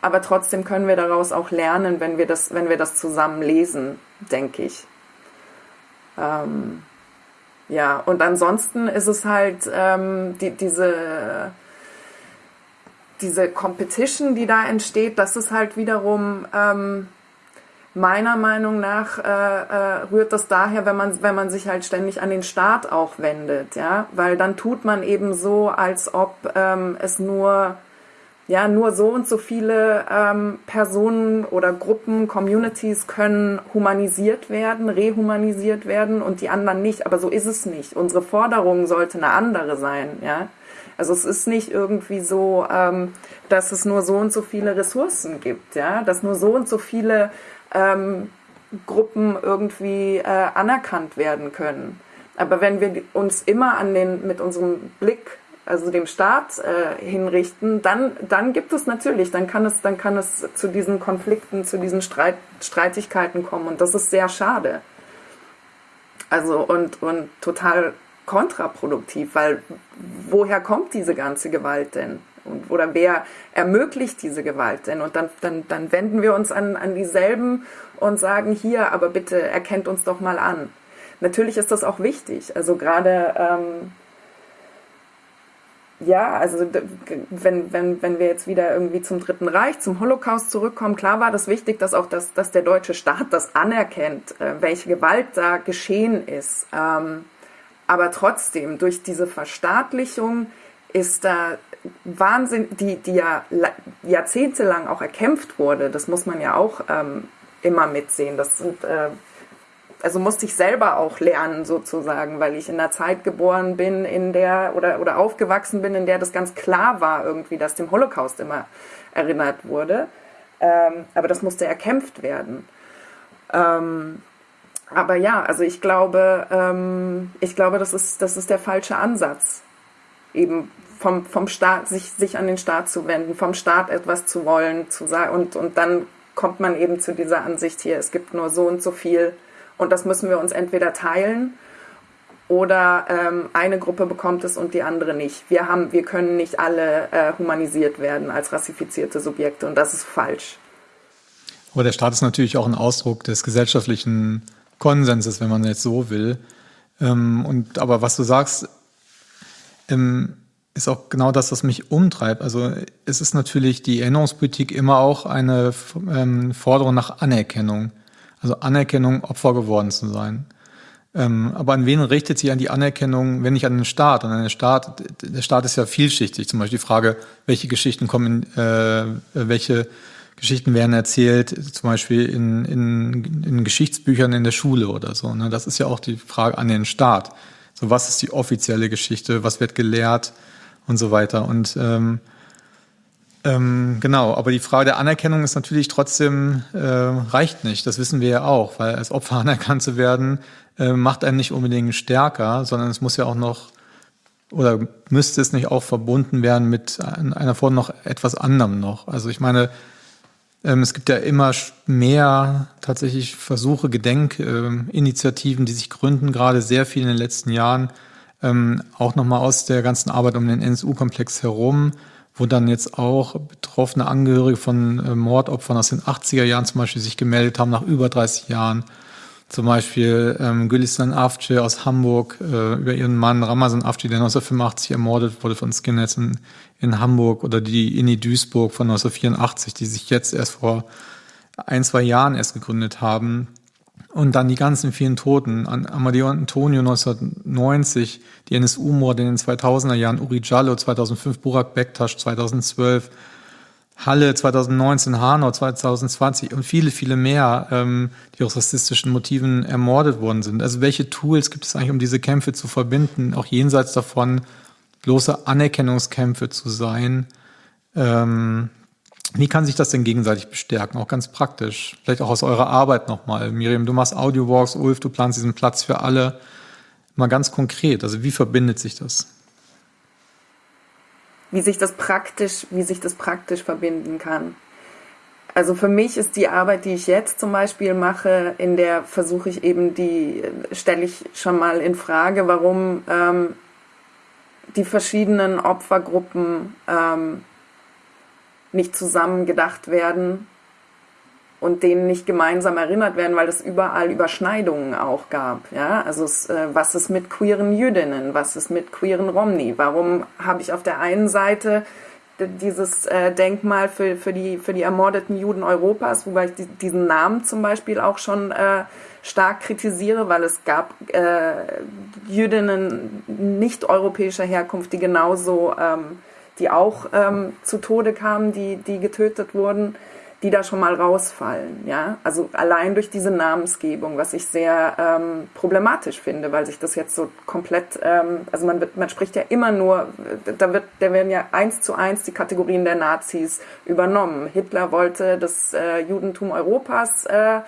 Aber trotzdem können wir daraus auch lernen, wenn wir das, wenn wir das zusammen lesen, denke ich. Ähm, ja, und ansonsten ist es halt ähm, die, diese, diese Competition, die da entsteht, das ist halt wiederum ähm, meiner Meinung nach äh, äh, rührt das daher, wenn man, wenn man sich halt ständig an den Staat auch wendet, ja, weil dann tut man eben so, als ob ähm, es nur ja nur so und so viele ähm, Personen oder Gruppen, Communities können humanisiert werden, rehumanisiert werden und die anderen nicht. Aber so ist es nicht. Unsere Forderung sollte eine andere sein, ja. Also es ist nicht irgendwie so, ähm, dass es nur so und so viele Ressourcen gibt, ja, dass nur so und so viele ähm, Gruppen irgendwie äh, anerkannt werden können. Aber wenn wir uns immer an den, mit unserem Blick, also dem Staat äh, hinrichten, dann, dann gibt es natürlich, dann kann es, dann kann es zu diesen Konflikten, zu diesen Streit, Streitigkeiten kommen und das ist sehr schade. Also und, und total kontraproduktiv, weil woher kommt diese ganze Gewalt denn? Und, oder wer ermöglicht diese Gewalt denn? Und dann, dann, dann wenden wir uns an, an dieselben und sagen, hier, aber bitte erkennt uns doch mal an. Natürlich ist das auch wichtig. Also gerade, ähm, ja, also wenn, wenn, wenn wir jetzt wieder irgendwie zum Dritten Reich, zum Holocaust zurückkommen, klar war das wichtig, dass auch das, dass der deutsche Staat das anerkennt, äh, welche Gewalt da geschehen ist. Ähm, Aber trotzdem, durch diese Verstaatlichung ist da Wahnsinn, die, die ja jahrzehntelang auch erkämpft wurde, das muss man ja auch ähm, immer mitsehen. Das sind, äh, also musste ich selber auch lernen sozusagen, weil ich in einer Zeit geboren bin, in der oder, oder aufgewachsen bin, in der das ganz klar war irgendwie, dass dem Holocaust immer erinnert wurde. Ähm, aber das musste erkämpft werden. Ähm, aber ja, also ich glaube, ähm, ich glaube, das ist, das ist der falsche Ansatz. Eben vom, vom Staat, sich, sich an den Staat zu wenden, vom Staat etwas zu wollen, zu sagen, und, und dann kommt man eben zu dieser Ansicht hier, es gibt nur so und so viel und das müssen wir uns entweder teilen oder ähm, eine Gruppe bekommt es und die andere nicht. Wir, haben, wir können nicht alle äh, humanisiert werden als rassifizierte Subjekte und das ist falsch. Aber der Staat ist natürlich auch ein Ausdruck des gesellschaftlichen Konsenses, wenn man jetzt so will. Ähm, und aber was du sagst, ähm, ist auch genau das, was mich umtreibt. Also es ist natürlich die Erinnerungspolitik immer auch eine ähm, Forderung nach Anerkennung. Also Anerkennung, Opfer geworden zu sein. Ähm, aber an wen richtet sich an die Anerkennung, wenn nicht an den Staat? An den Staat, der Staat ist ja vielschichtig. Zum Beispiel die Frage, welche Geschichten kommen, äh, welche Geschichten werden erzählt, zum Beispiel in, in, in Geschichtsbüchern in der Schule oder so. Ne? Das ist ja auch die Frage an den Staat. So, was ist die offizielle Geschichte? Was wird gelehrt? Und so weiter. Und ähm, ähm, genau, aber die Frage der Anerkennung ist natürlich trotzdem, äh, reicht nicht. Das wissen wir ja auch, weil als Opfer anerkannt zu werden, äh, macht einen nicht unbedingt stärker, sondern es muss ja auch noch oder müsste es nicht auch verbunden werden mit einer Form noch etwas anderem noch. Also ich meine, ähm, es gibt ja immer mehr tatsächlich Versuche, Gedenkinitiativen, die sich gründen, gerade sehr viel in den letzten Jahren, ähm, auch nochmal aus der ganzen Arbeit um den NSU-Komplex herum, wo dann jetzt auch betroffene Angehörige von äh, Mordopfern aus den 80er Jahren zum Beispiel sich gemeldet haben, nach über 30 Jahren. Zum Beispiel ähm, Gülistan Avcı aus Hamburg äh, über ihren Mann Ramazan Avcı, der 1985 ermordet wurde von Skinheads in, in Hamburg oder die Inni Duisburg von 1984, die sich jetzt erst vor ein, zwei Jahren erst gegründet haben. Und dann die ganzen vielen Toten. An Amadeo Antonio 1990, die NSU-Morde in den 2000er Jahren, Uri Jallo 2005, Burak Bektasch 2012, Halle 2019, Hanau 2020 und viele, viele mehr, ähm, die aus rassistischen Motiven ermordet worden sind. Also welche Tools gibt es eigentlich, um diese Kämpfe zu verbinden, auch jenseits davon bloße Anerkennungskämpfe zu sein? Ähm, wie kann sich das denn gegenseitig bestärken? Auch ganz praktisch. Vielleicht auch aus eurer Arbeit nochmal. Miriam, du machst Audiowalks, Ulf, du planst diesen Platz für alle. Mal ganz konkret. Also wie verbindet sich das? wie sich das praktisch, wie sich das praktisch verbinden kann. Also für mich ist die Arbeit, die ich jetzt zum Beispiel mache, in der versuche ich eben die, stelle ich schon mal in Frage, warum ähm, die verschiedenen Opfergruppen ähm, nicht zusammen gedacht werden und denen nicht gemeinsam erinnert werden, weil es überall Überschneidungen auch gab. Ja? Also es, äh, was ist mit queeren Jüdinnen, was ist mit queeren Romni? Warum habe ich auf der einen Seite dieses äh, Denkmal für, für, die, für die ermordeten Juden Europas, wobei ich die, diesen Namen zum Beispiel auch schon äh, stark kritisiere, weil es gab äh, Jüdinnen nicht europäischer Herkunft, die genauso, ähm, die auch ähm, zu Tode kamen, die, die getötet wurden die da schon mal rausfallen. Ja? Also allein durch diese Namensgebung, was ich sehr ähm, problematisch finde, weil sich das jetzt so komplett, ähm, also man, wird, man spricht ja immer nur, da, wird, da werden ja eins zu eins die Kategorien der Nazis übernommen. Hitler wollte das äh, Judentum Europas äh,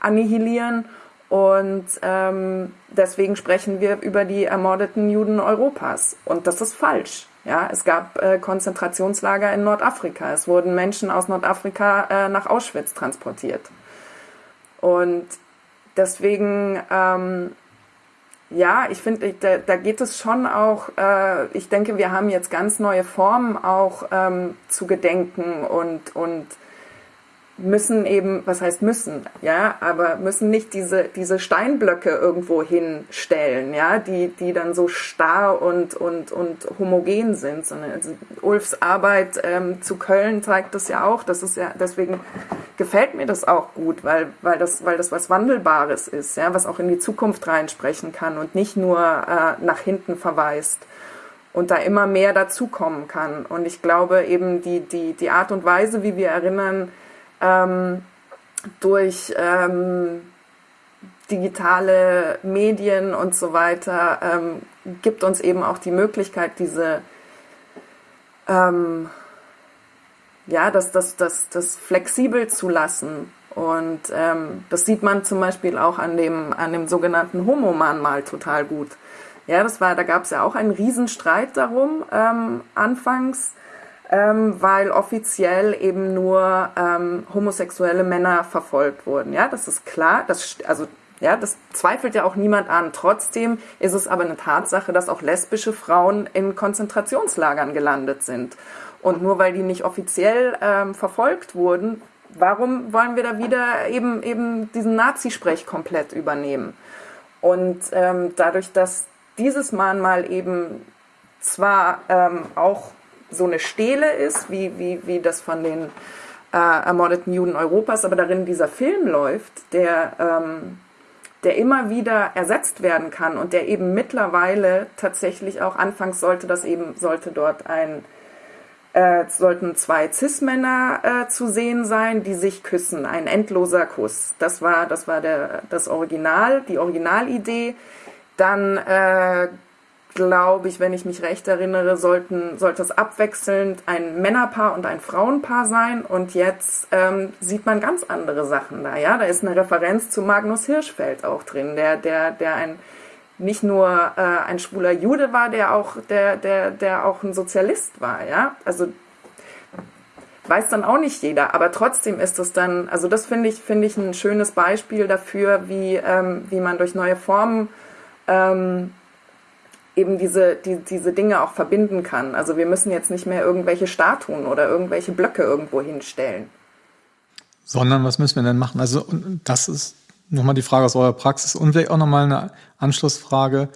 annihilieren und ähm, deswegen sprechen wir über die ermordeten Juden Europas. Und das ist falsch. Ja, es gab äh, Konzentrationslager in Nordafrika. Es wurden Menschen aus Nordafrika äh, nach Auschwitz transportiert. Und deswegen, ähm, ja, ich finde, da, da, geht es schon auch, äh, ich denke, wir haben jetzt ganz neue Formen auch ähm, zu gedenken und, und müssen eben, was heißt müssen, ja, aber müssen nicht diese, diese Steinblöcke irgendwo hinstellen, ja, die, die dann so starr und, und, und homogen sind, sondern also Ulfs Arbeit ähm, zu Köln zeigt das ja auch, das ist ja, deswegen gefällt mir das auch gut, weil, weil das, weil das was Wandelbares ist, ja, was auch in die Zukunft reinsprechen kann und nicht nur äh, nach hinten verweist und da immer mehr dazukommen kann. Und ich glaube eben die, die, die Art und Weise, wie wir erinnern, ähm, durch ähm, digitale Medien und so weiter ähm, gibt uns eben auch die Möglichkeit, diese ähm, ja, das, das, das, das flexibel zu lassen. Und ähm, das sieht man zum Beispiel auch an dem, an dem sogenannten Homo-Mahnmal total gut. Ja, das war, da gab es ja auch einen Riesenstreit darum ähm, anfangs, ähm, weil offiziell eben nur ähm, homosexuelle Männer verfolgt wurden. Ja, das ist klar. Das, also ja, das zweifelt ja auch niemand an. Trotzdem ist es aber eine Tatsache, dass auch lesbische Frauen in Konzentrationslagern gelandet sind. Und nur weil die nicht offiziell ähm, verfolgt wurden, warum wollen wir da wieder eben, eben diesen Nazisprech komplett übernehmen? Und ähm, dadurch, dass dieses Mahnmal eben zwar ähm, auch so eine Stele ist, wie, wie, wie das von den äh, ermordeten Juden Europas, aber darin dieser Film läuft, der, ähm, der immer wieder ersetzt werden kann und der eben mittlerweile tatsächlich auch anfangs sollte das eben, sollte dort ein äh, sollten zwei Cis-Männer äh, zu sehen sein, die sich küssen, ein endloser Kuss. Das war, das war der, das Original, die Originalidee. Dann äh, glaube ich, wenn ich mich recht erinnere, sollten, sollte es abwechselnd ein Männerpaar und ein Frauenpaar sein. Und jetzt ähm, sieht man ganz andere Sachen da. Ja, da ist eine Referenz zu Magnus Hirschfeld auch drin, der, der, der ein nicht nur äh, ein schwuler Jude war, der auch, der, der, der auch ein Sozialist war. Ja, also weiß dann auch nicht jeder, aber trotzdem ist es dann, also das finde ich, finde ich ein schönes Beispiel dafür, wie, ähm, wie man durch neue Formen ähm, eben diese, die, diese Dinge auch verbinden kann. Also wir müssen jetzt nicht mehr irgendwelche Statuen oder irgendwelche Blöcke irgendwo hinstellen. Sondern was müssen wir denn machen? Also das ist nochmal die Frage aus eurer Praxis und vielleicht auch nochmal eine Anschlussfrage,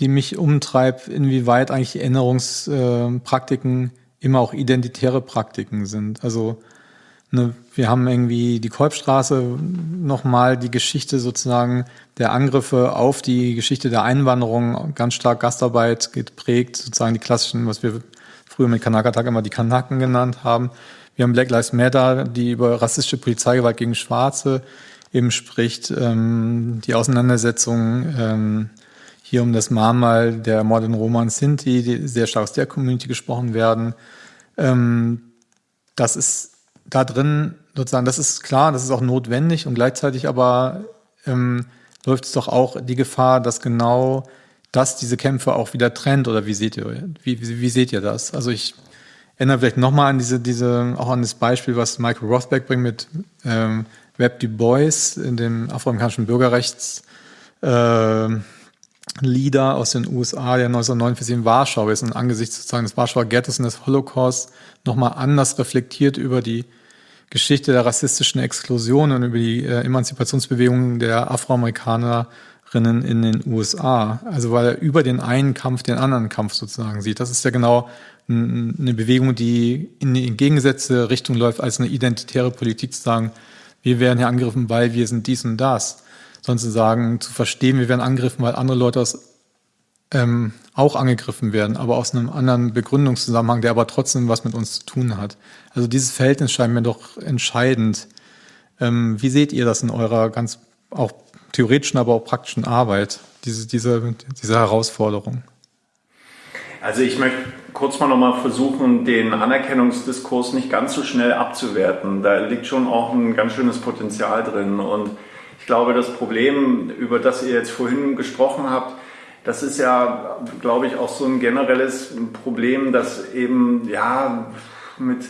die mich umtreibt, inwieweit eigentlich Erinnerungspraktiken immer auch identitäre Praktiken sind. Also Ne, wir haben irgendwie die Kolbstraße nochmal die Geschichte sozusagen der Angriffe auf die Geschichte der Einwanderung ganz stark Gastarbeit geprägt, sozusagen die klassischen, was wir früher mit Kanakatag immer die Kanaken genannt haben. Wir haben Black Lives Matter, die über rassistische Polizeigewalt gegen Schwarze eben spricht, ähm, die Auseinandersetzung ähm, hier um das Mahnmal der ermordeten Roman Sinti, die sehr stark aus der Community gesprochen werden. Ähm, das ist da drin sozusagen, das ist klar, das ist auch notwendig und gleichzeitig aber ähm, läuft es doch auch die Gefahr, dass genau das diese Kämpfe auch wieder trennt oder wie seht ihr, wie, wie, wie seht ihr das? Also ich erinnere vielleicht nochmal an diese, diese, auch an das Beispiel, was Michael Rothbeck bringt mit ähm, Web Du Bois, in dem afroamerikanischen Bürgerrechts äh, Leader aus den USA, der 1949 in Warschau ist und angesichts sozusagen des Warschauer Ghettos und des Holocaust nochmal anders reflektiert über die Geschichte der rassistischen Exklusion und über die äh, Emanzipationsbewegungen der Afroamerikanerinnen in den USA. Also weil er über den einen Kampf den anderen Kampf sozusagen sieht. Das ist ja genau eine Bewegung, die in die entgegengesetzte Richtung läuft, als eine identitäre Politik zu sagen, wir werden hier angegriffen, weil wir sind dies und das. Sondern zu sagen, zu verstehen, wir werden angegriffen, weil andere Leute aus ähm, auch angegriffen werden, aber aus einem anderen Begründungszusammenhang, der aber trotzdem was mit uns zu tun hat. Also dieses Verhältnis scheint mir doch entscheidend. Ähm, wie seht ihr das in eurer ganz auch theoretischen, aber auch praktischen Arbeit, diese, diese, diese Herausforderung? Also ich möchte kurz mal nochmal versuchen, den Anerkennungsdiskurs nicht ganz so schnell abzuwerten. Da liegt schon auch ein ganz schönes Potenzial drin. Und ich glaube, das Problem, über das ihr jetzt vorhin gesprochen habt, das ist ja, glaube ich, auch so ein generelles Problem, dass eben, ja, mit,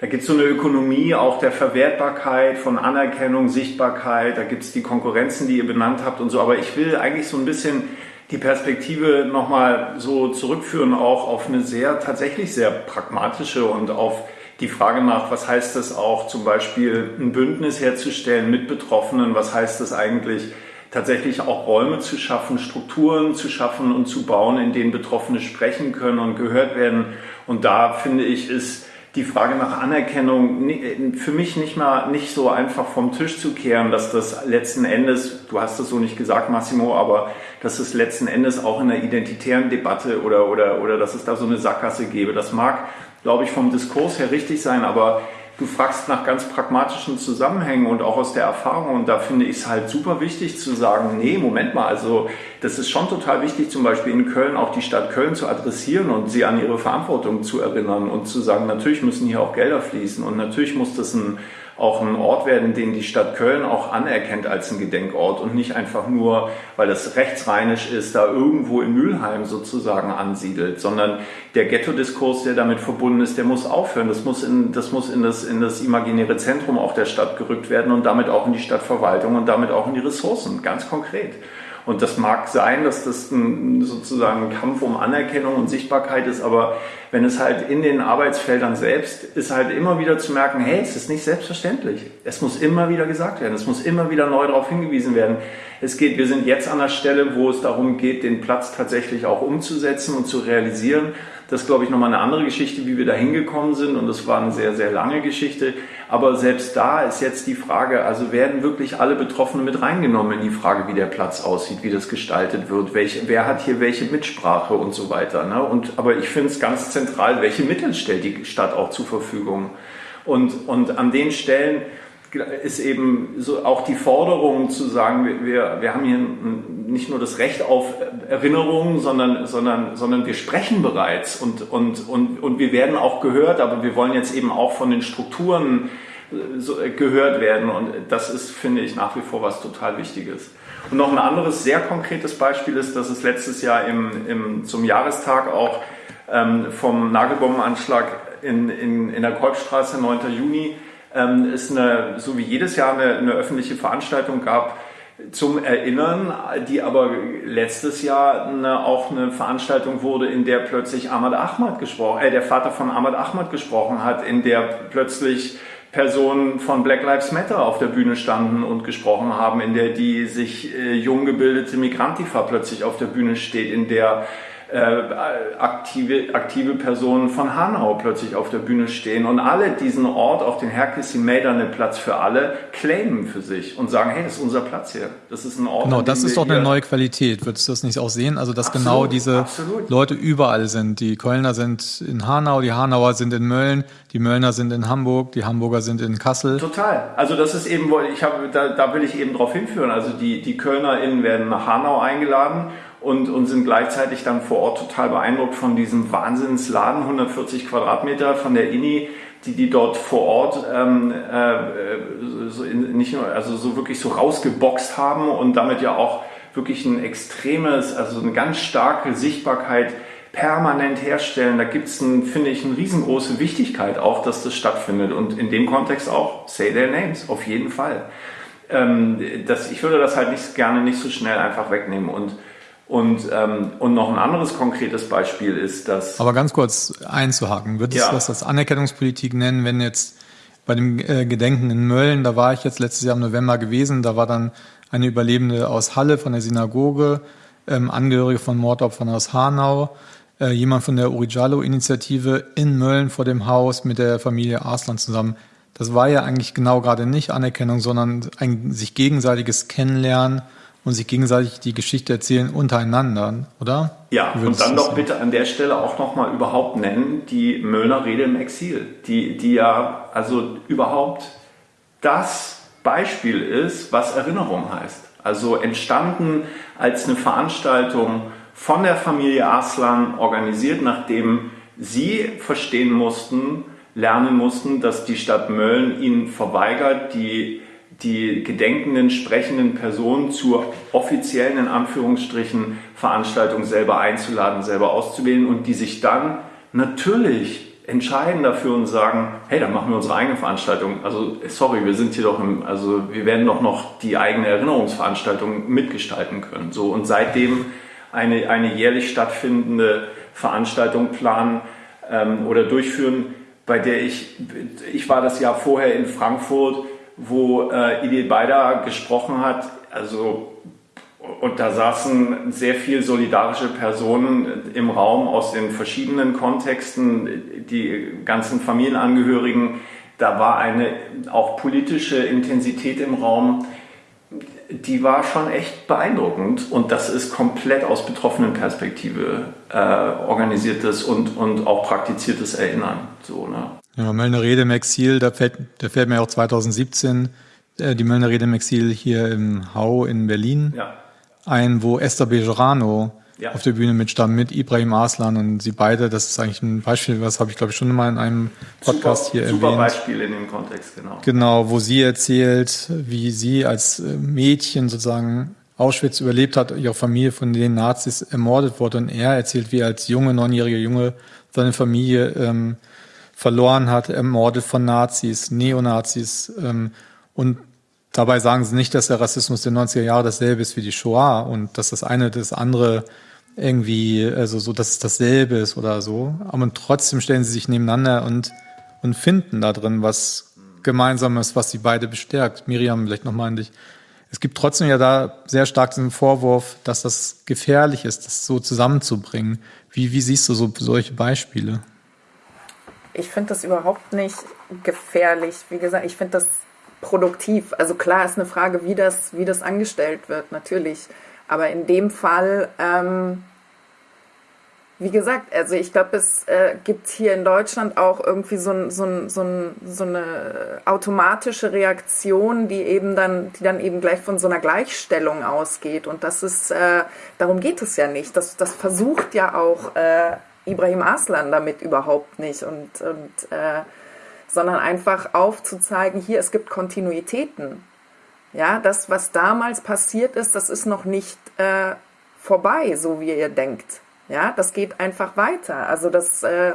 da gibt es so eine Ökonomie auch der Verwertbarkeit von Anerkennung, Sichtbarkeit, da gibt es die Konkurrenzen, die ihr benannt habt und so. Aber ich will eigentlich so ein bisschen die Perspektive nochmal so zurückführen, auch auf eine sehr, tatsächlich sehr pragmatische und auf die Frage nach, was heißt es auch zum Beispiel ein Bündnis herzustellen mit Betroffenen, was heißt es eigentlich tatsächlich auch Räume zu schaffen, Strukturen zu schaffen und zu bauen, in denen Betroffene sprechen können und gehört werden. Und da finde ich, ist die Frage nach Anerkennung für mich nicht mal nicht so einfach vom Tisch zu kehren, dass das letzten Endes, du hast es so nicht gesagt, Massimo, aber dass es letzten Endes auch in der identitären Debatte oder, oder, oder dass es da so eine Sackgasse gäbe. Das mag, glaube ich, vom Diskurs her richtig sein, aber du fragst nach ganz pragmatischen Zusammenhängen und auch aus der Erfahrung. Und da finde ich es halt super wichtig zu sagen, nee, Moment mal, also das ist schon total wichtig, zum Beispiel in Köln auch die Stadt Köln zu adressieren und sie an ihre Verantwortung zu erinnern und zu sagen, natürlich müssen hier auch Gelder fließen und natürlich muss das ein auch ein Ort werden, den die Stadt Köln auch anerkennt als ein Gedenkort und nicht einfach nur, weil das rechtsrheinisch ist, da irgendwo in Mülheim sozusagen ansiedelt, sondern der Ghetto-Diskurs, der damit verbunden ist, der muss aufhören. Das muss, in, das muss in, das, in das imaginäre Zentrum auch der Stadt gerückt werden und damit auch in die Stadtverwaltung und damit auch in die Ressourcen, ganz konkret. Und das mag sein, dass das ein, sozusagen ein Kampf um Anerkennung und Sichtbarkeit ist, aber wenn es halt in den Arbeitsfeldern selbst ist halt immer wieder zu merken, hey, es ist nicht selbstverständlich. Es muss immer wieder gesagt werden, es muss immer wieder neu darauf hingewiesen werden. Es geht, wir sind jetzt an der Stelle, wo es darum geht, den Platz tatsächlich auch umzusetzen und zu realisieren. Das ist, glaube ich, nochmal eine andere Geschichte, wie wir da hingekommen sind. Und das war eine sehr, sehr lange Geschichte. Aber selbst da ist jetzt die Frage, also werden wirklich alle Betroffenen mit reingenommen in die Frage, wie der Platz aussieht, wie das gestaltet wird, welche, wer hat hier welche Mitsprache und so weiter. Ne? Und, aber ich finde es ganz zentral, welche Mittel stellt die Stadt auch zur Verfügung. Und, und an den Stellen, ist eben so auch die Forderung zu sagen, wir, wir haben hier nicht nur das Recht auf Erinnerungen, sondern, sondern, sondern wir sprechen bereits und, und, und, und wir werden auch gehört, aber wir wollen jetzt eben auch von den Strukturen äh, gehört werden und das ist, finde ich, nach wie vor was total Wichtiges. Und noch ein anderes sehr konkretes Beispiel ist, dass es letztes Jahr im, im, zum Jahrestag auch ähm, vom Nagelbombenanschlag in, in, in der Kolbstraße, 9. Juni, ähm, es eine, so wie jedes Jahr eine, eine öffentliche Veranstaltung gab, zum Erinnern, die aber letztes Jahr eine, auch eine Veranstaltung wurde, in der plötzlich Ahmad Ahmad gesprochen, äh, der Vater von Ahmad Ahmad gesprochen hat, in der plötzlich Personen von Black Lives Matter auf der Bühne standen und gesprochen haben, in der die sich äh, jung gebildete Migrantifa plötzlich auf der Bühne steht, in der äh, aktive, aktive Personen von Hanau plötzlich auf der Bühne stehen und alle diesen Ort auf den Herkissi Meidane Platz für alle claimen für sich und sagen, hey, das ist unser Platz hier. Das ist ein Ort. Genau, das ist doch eine neue Qualität. Würdest du das nicht auch sehen? Also, dass absolut, genau diese absolut. Leute überall sind. Die Kölner sind in Hanau, die Hanauer sind in Mölln, die Möllner sind in Hamburg, die Hamburger sind in Kassel. Total. Also, das ist eben, ich habe, da, da will ich eben drauf hinführen. Also, die, die KölnerInnen werden nach Hanau eingeladen und, und sind gleichzeitig dann vor Ort total beeindruckt von diesem Wahnsinnsladen, 140 Quadratmeter von der INI, die die dort vor Ort ähm, äh, so in, nicht nur, also so wirklich so rausgeboxt haben und damit ja auch wirklich ein extremes, also eine ganz starke Sichtbarkeit permanent herstellen. Da gibt es, finde ich, eine riesengroße Wichtigkeit auch, dass das stattfindet und in dem Kontext auch Say Their Names, auf jeden Fall. Ähm, das, ich würde das halt nicht gerne nicht so schnell einfach wegnehmen und und, ähm, und noch ein anderes konkretes Beispiel ist, dass. Aber ganz kurz einzuhaken, würdest ja. du das als Anerkennungspolitik nennen, wenn jetzt bei dem äh, Gedenken in Mölln, da war ich jetzt letztes Jahr im November gewesen, da war dann eine Überlebende aus Halle von der Synagoge, ähm, Angehörige von Mordopfern aus Hanau, äh, jemand von der Urijalo-Initiative in Mölln vor dem Haus mit der Familie Arslan zusammen. Das war ja eigentlich genau gerade nicht Anerkennung, sondern ein sich gegenseitiges Kennenlernen und sich gegenseitig die Geschichte erzählen untereinander, oder? Ja, und dann doch bitte an der Stelle auch nochmal überhaupt nennen, die Möllner Rede im Exil, die, die ja also überhaupt das Beispiel ist, was Erinnerung heißt. Also entstanden als eine Veranstaltung von der Familie Aslan, organisiert, nachdem sie verstehen mussten, lernen mussten, dass die Stadt Mölln ihnen verweigert, die die gedenkenden, sprechenden Personen zur offiziellen, in Anführungsstrichen, Veranstaltung selber einzuladen, selber auszuwählen und die sich dann natürlich entscheiden dafür und sagen, hey, dann machen wir unsere eigene Veranstaltung. Also, sorry, wir sind hier doch im, also wir werden doch noch die eigene Erinnerungsveranstaltung mitgestalten können. So, und seitdem eine, eine jährlich stattfindende Veranstaltung planen ähm, oder durchführen, bei der ich, ich war das Jahr vorher in Frankfurt, wo äh, Idil Beider gesprochen hat, also und da saßen sehr viel solidarische Personen im Raum aus den verschiedenen Kontexten, die ganzen Familienangehörigen. Da war eine auch politische Intensität im Raum, die war schon echt beeindruckend. Und das ist komplett aus betroffenen Perspektive äh, organisiertes und, und auch praktiziertes Erinnern. So, ne? Ja, Möllner Rede im Exil, da fällt, da fällt mir auch 2017 äh, die Möllner Rede im Exil hier im Hau in Berlin. Ja ein, wo Esther Bejerano ja. auf der Bühne mitstand, mit Ibrahim Aslan und sie beide, das ist eigentlich ein Beispiel, was habe ich glaube ich schon mal in einem Podcast super, hier super erwähnt. Super Beispiel in dem Kontext, genau. Genau, wo sie erzählt, wie sie als äh, Mädchen sozusagen Auschwitz überlebt hat, ihre Familie von den Nazis ermordet wurde und er erzählt, wie er als junge, neunjähriger Junge seine Familie ähm, verloren hat, ermordet von Nazis, Neonazis ähm, und Dabei sagen sie nicht, dass der Rassismus der 90er Jahre dasselbe ist wie die Shoah und dass das eine das andere irgendwie, also so, dass es dasselbe ist oder so. Aber trotzdem stellen sie sich nebeneinander und, und finden da drin was Gemeinsames, was sie beide bestärkt. Miriam, vielleicht nochmal an dich. Es gibt trotzdem ja da sehr stark den Vorwurf, dass das gefährlich ist, das so zusammenzubringen. Wie, wie siehst du so solche Beispiele? Ich finde das überhaupt nicht gefährlich. Wie gesagt, ich finde das produktiv. Also klar ist eine Frage, wie das, wie das angestellt wird, natürlich. Aber in dem Fall, ähm, wie gesagt, also ich glaube, es äh, gibt hier in Deutschland auch irgendwie so, so, so, so eine automatische Reaktion, die eben dann, die dann eben gleich von so einer Gleichstellung ausgeht. Und das ist, äh, darum geht es ja nicht. Das, das versucht ja auch äh, Ibrahim Aslan damit überhaupt nicht. Und, und äh, sondern einfach aufzuzeigen, hier, es gibt Kontinuitäten. Ja, das, was damals passiert ist, das ist noch nicht äh, vorbei, so wie ihr denkt. Ja, das geht einfach weiter. Also das, äh,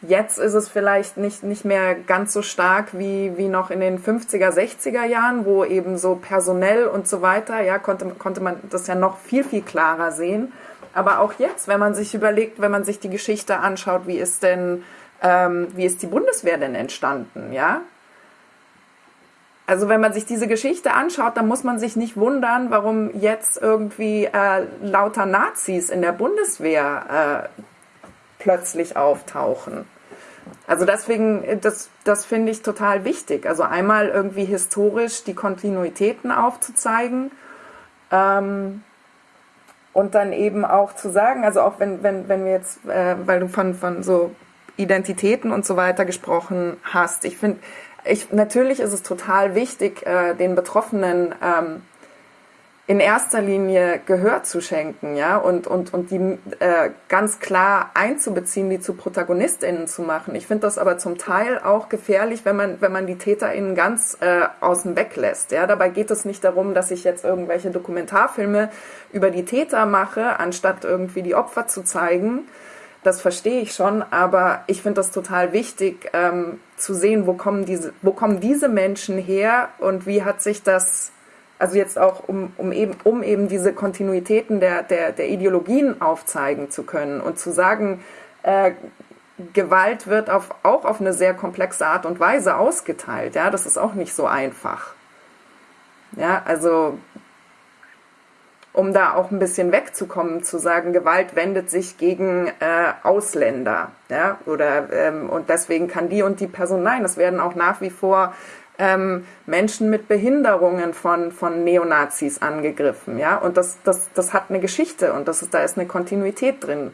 jetzt ist es vielleicht nicht, nicht mehr ganz so stark wie, wie noch in den 50er, 60er Jahren, wo eben so personell und so weiter, ja, konnte, konnte man das ja noch viel, viel klarer sehen. Aber auch jetzt, wenn man sich überlegt, wenn man sich die Geschichte anschaut, wie ist denn ähm, wie ist die Bundeswehr denn entstanden, ja? Also wenn man sich diese Geschichte anschaut, dann muss man sich nicht wundern, warum jetzt irgendwie äh, lauter Nazis in der Bundeswehr äh, plötzlich auftauchen. Also deswegen, das, das finde ich total wichtig. Also einmal irgendwie historisch die Kontinuitäten aufzuzeigen ähm, und dann eben auch zu sagen, also auch wenn, wenn, wenn wir jetzt, äh, weil du von, von so Identitäten und so weiter gesprochen hast. Ich finde, ich, natürlich ist es total wichtig, äh, den Betroffenen ähm, in erster Linie Gehör zu schenken, ja, und, und, und die äh, ganz klar einzubeziehen, die zu ProtagonistInnen zu machen. Ich finde das aber zum Teil auch gefährlich, wenn man, wenn man die TäterInnen ganz äh, außen weg lässt. Ja. Dabei geht es nicht darum, dass ich jetzt irgendwelche Dokumentarfilme über die Täter mache, anstatt irgendwie die Opfer zu zeigen, das verstehe ich schon, aber ich finde das total wichtig ähm, zu sehen, wo kommen, diese, wo kommen diese Menschen her und wie hat sich das, also jetzt auch um, um, eben, um eben diese Kontinuitäten der, der, der Ideologien aufzeigen zu können und zu sagen, äh, Gewalt wird auf, auch auf eine sehr komplexe Art und Weise ausgeteilt. Ja, das ist auch nicht so einfach. Ja, also um da auch ein bisschen wegzukommen, zu sagen, Gewalt wendet sich gegen äh, Ausländer, ja, oder ähm, und deswegen kann die und die Person, nein, es werden auch nach wie vor ähm, Menschen mit Behinderungen von, von Neonazis angegriffen, ja, und das, das, das hat eine Geschichte und das ist, da ist eine Kontinuität drin.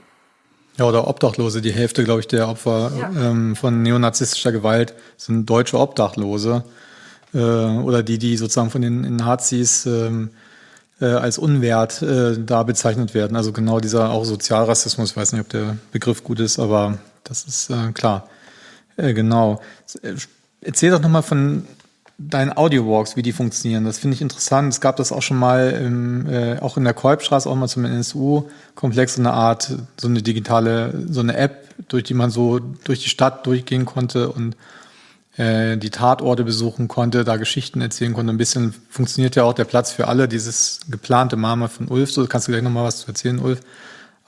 Ja, oder Obdachlose. Die Hälfte, glaube ich, der Opfer ja. ähm, von neonazistischer Gewalt sind deutsche Obdachlose. Äh, oder die, die sozusagen von den Nazis ähm, äh, als unwert äh, da bezeichnet werden. Also genau dieser auch Sozialrassismus, ich weiß nicht, ob der Begriff gut ist, aber das ist äh, klar. Äh, genau. Äh, erzähl doch nochmal von deinen Audio-Walks, wie die funktionieren. Das finde ich interessant. Es gab das auch schon mal im, äh, auch in der Kolbstraße, auch mal zum NSU-Komplex, so eine Art, so eine digitale, so eine App, durch die man so durch die Stadt durchgehen konnte und äh, die Tatorte besuchen konnte, da Geschichten erzählen konnte. Ein bisschen funktioniert ja auch der Platz für alle, dieses geplante Mama von Ulf. So kannst du gleich nochmal was zu erzählen, Ulf.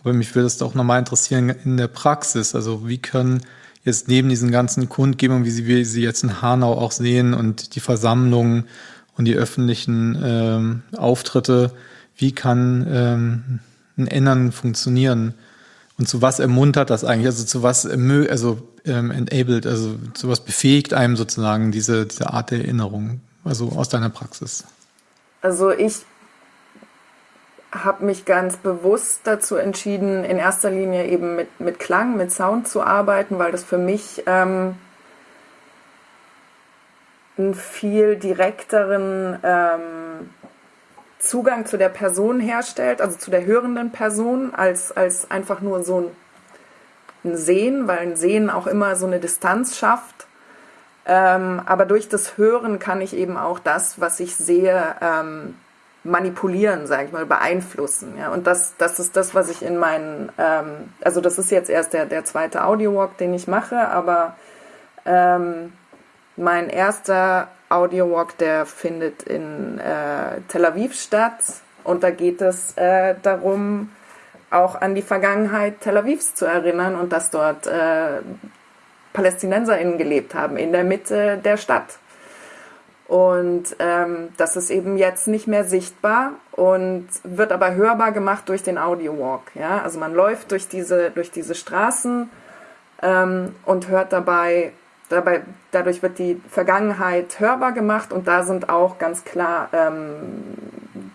Aber mich würde es auch nochmal interessieren in der Praxis. Also wie können jetzt neben diesen ganzen Kundgebungen, wie wie sie jetzt in Hanau auch sehen und die Versammlungen und die öffentlichen ähm, Auftritte, wie kann ähm, ein Ändern funktionieren? Und zu was ermuntert das eigentlich? Also zu was also ähm, enabled, also zu was befähigt einem sozusagen diese, diese Art der Erinnerung, also aus deiner Praxis? Also ich habe mich ganz bewusst dazu entschieden, in erster Linie eben mit, mit Klang, mit Sound zu arbeiten, weil das für mich ähm, einen viel direkteren ähm, Zugang zu der Person herstellt, also zu der hörenden Person, als, als einfach nur so ein, ein Sehen, weil ein Sehen auch immer so eine Distanz schafft. Ähm, aber durch das Hören kann ich eben auch das, was ich sehe, ähm, manipulieren, sage ich mal, beeinflussen. Ja? Und das, das ist das, was ich in meinen, ähm, also das ist jetzt erst der, der zweite Audio-Walk, den ich mache, aber ähm, mein erster Audio-Walk, der findet in äh, Tel Aviv statt und da geht es äh, darum, auch an die Vergangenheit Tel Avivs zu erinnern und dass dort äh, PalästinenserInnen gelebt haben, in der Mitte der Stadt. Und ähm, das ist eben jetzt nicht mehr sichtbar und wird aber hörbar gemacht durch den Audio Walk. Ja? Also man läuft durch diese, durch diese Straßen ähm, und hört dabei, dabei, dadurch wird die Vergangenheit hörbar gemacht und da sind auch ganz klar ähm,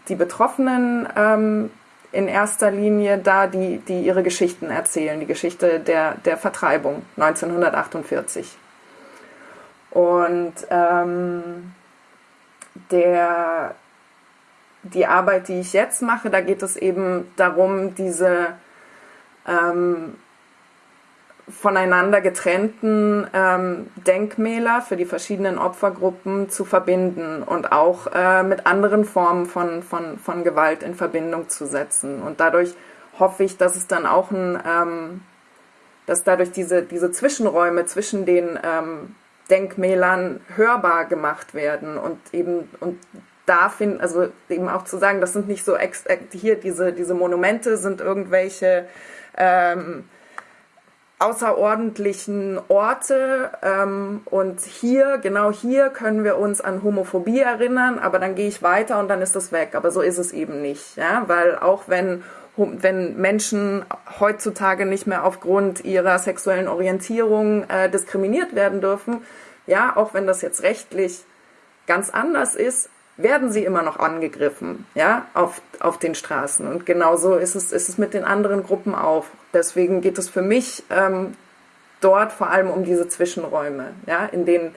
die Betroffenen ähm, in erster Linie da, die, die ihre Geschichten erzählen, die Geschichte der, der Vertreibung 1948. Und ähm, der, die Arbeit, die ich jetzt mache, da geht es eben darum, diese ähm, voneinander getrennten ähm, Denkmäler für die verschiedenen Opfergruppen zu verbinden und auch äh, mit anderen Formen von, von, von Gewalt in Verbindung zu setzen. Und dadurch hoffe ich, dass es dann auch ein, ähm, dass dadurch diese, diese Zwischenräume zwischen den ähm, Denkmälern hörbar gemacht werden und eben und da finden, also eben auch zu sagen, das sind nicht so ex, hier diese, diese Monumente sind irgendwelche ähm, außerordentlichen Orte ähm, und hier, genau hier können wir uns an Homophobie erinnern, aber dann gehe ich weiter und dann ist das weg. Aber so ist es eben nicht, ja, weil auch wenn wenn Menschen heutzutage nicht mehr aufgrund ihrer sexuellen Orientierung äh, diskriminiert werden dürfen, ja, auch wenn das jetzt rechtlich ganz anders ist, werden sie immer noch angegriffen, ja, auf, auf den Straßen. Und genauso ist es, ist es mit den anderen Gruppen auch. Deswegen geht es für mich ähm, dort vor allem um diese Zwischenräume, ja, in denen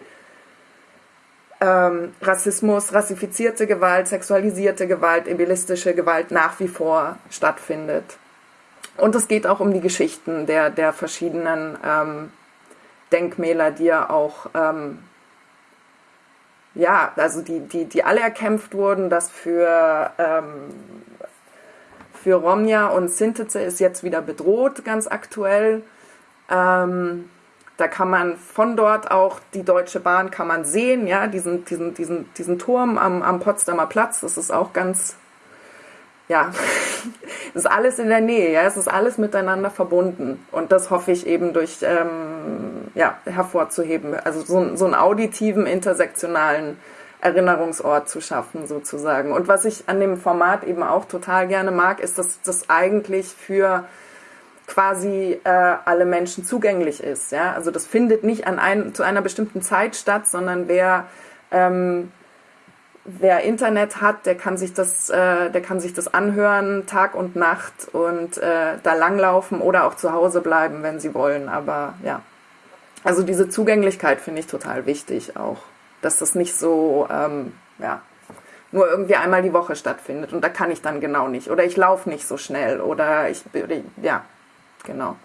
ähm, Rassismus, rassifizierte Gewalt, sexualisierte Gewalt, ebilistische Gewalt nach wie vor stattfindet. Und es geht auch um die Geschichten der, der verschiedenen ähm, Denkmäler, die ja auch ähm, ja, also die, die, die alle erkämpft wurden, dass für, ähm, für Romja und Sintice ist jetzt wieder bedroht, ganz aktuell. Ähm, da kann man von dort auch die Deutsche Bahn kann man sehen, ja, diesen, diesen, diesen, diesen Turm am, am Potsdamer Platz, das ist auch ganz, ja, ist alles in der Nähe, ja, es ist alles miteinander verbunden. Und das hoffe ich eben durch, ähm, ja, hervorzuheben. Also so, so einen auditiven, intersektionalen Erinnerungsort zu schaffen, sozusagen. Und was ich an dem Format eben auch total gerne mag, ist, dass das eigentlich für quasi äh, alle Menschen zugänglich ist. Ja? Also das findet nicht an ein, zu einer bestimmten Zeit statt, sondern wer, ähm, wer Internet hat, der kann sich das, äh, der kann sich das anhören Tag und Nacht und äh, da langlaufen oder auch zu Hause bleiben, wenn sie wollen. Aber ja, also diese Zugänglichkeit finde ich total wichtig auch, dass das nicht so ähm, ja nur irgendwie einmal die Woche stattfindet und da kann ich dann genau nicht oder ich laufe nicht so schnell oder ich ja Genau.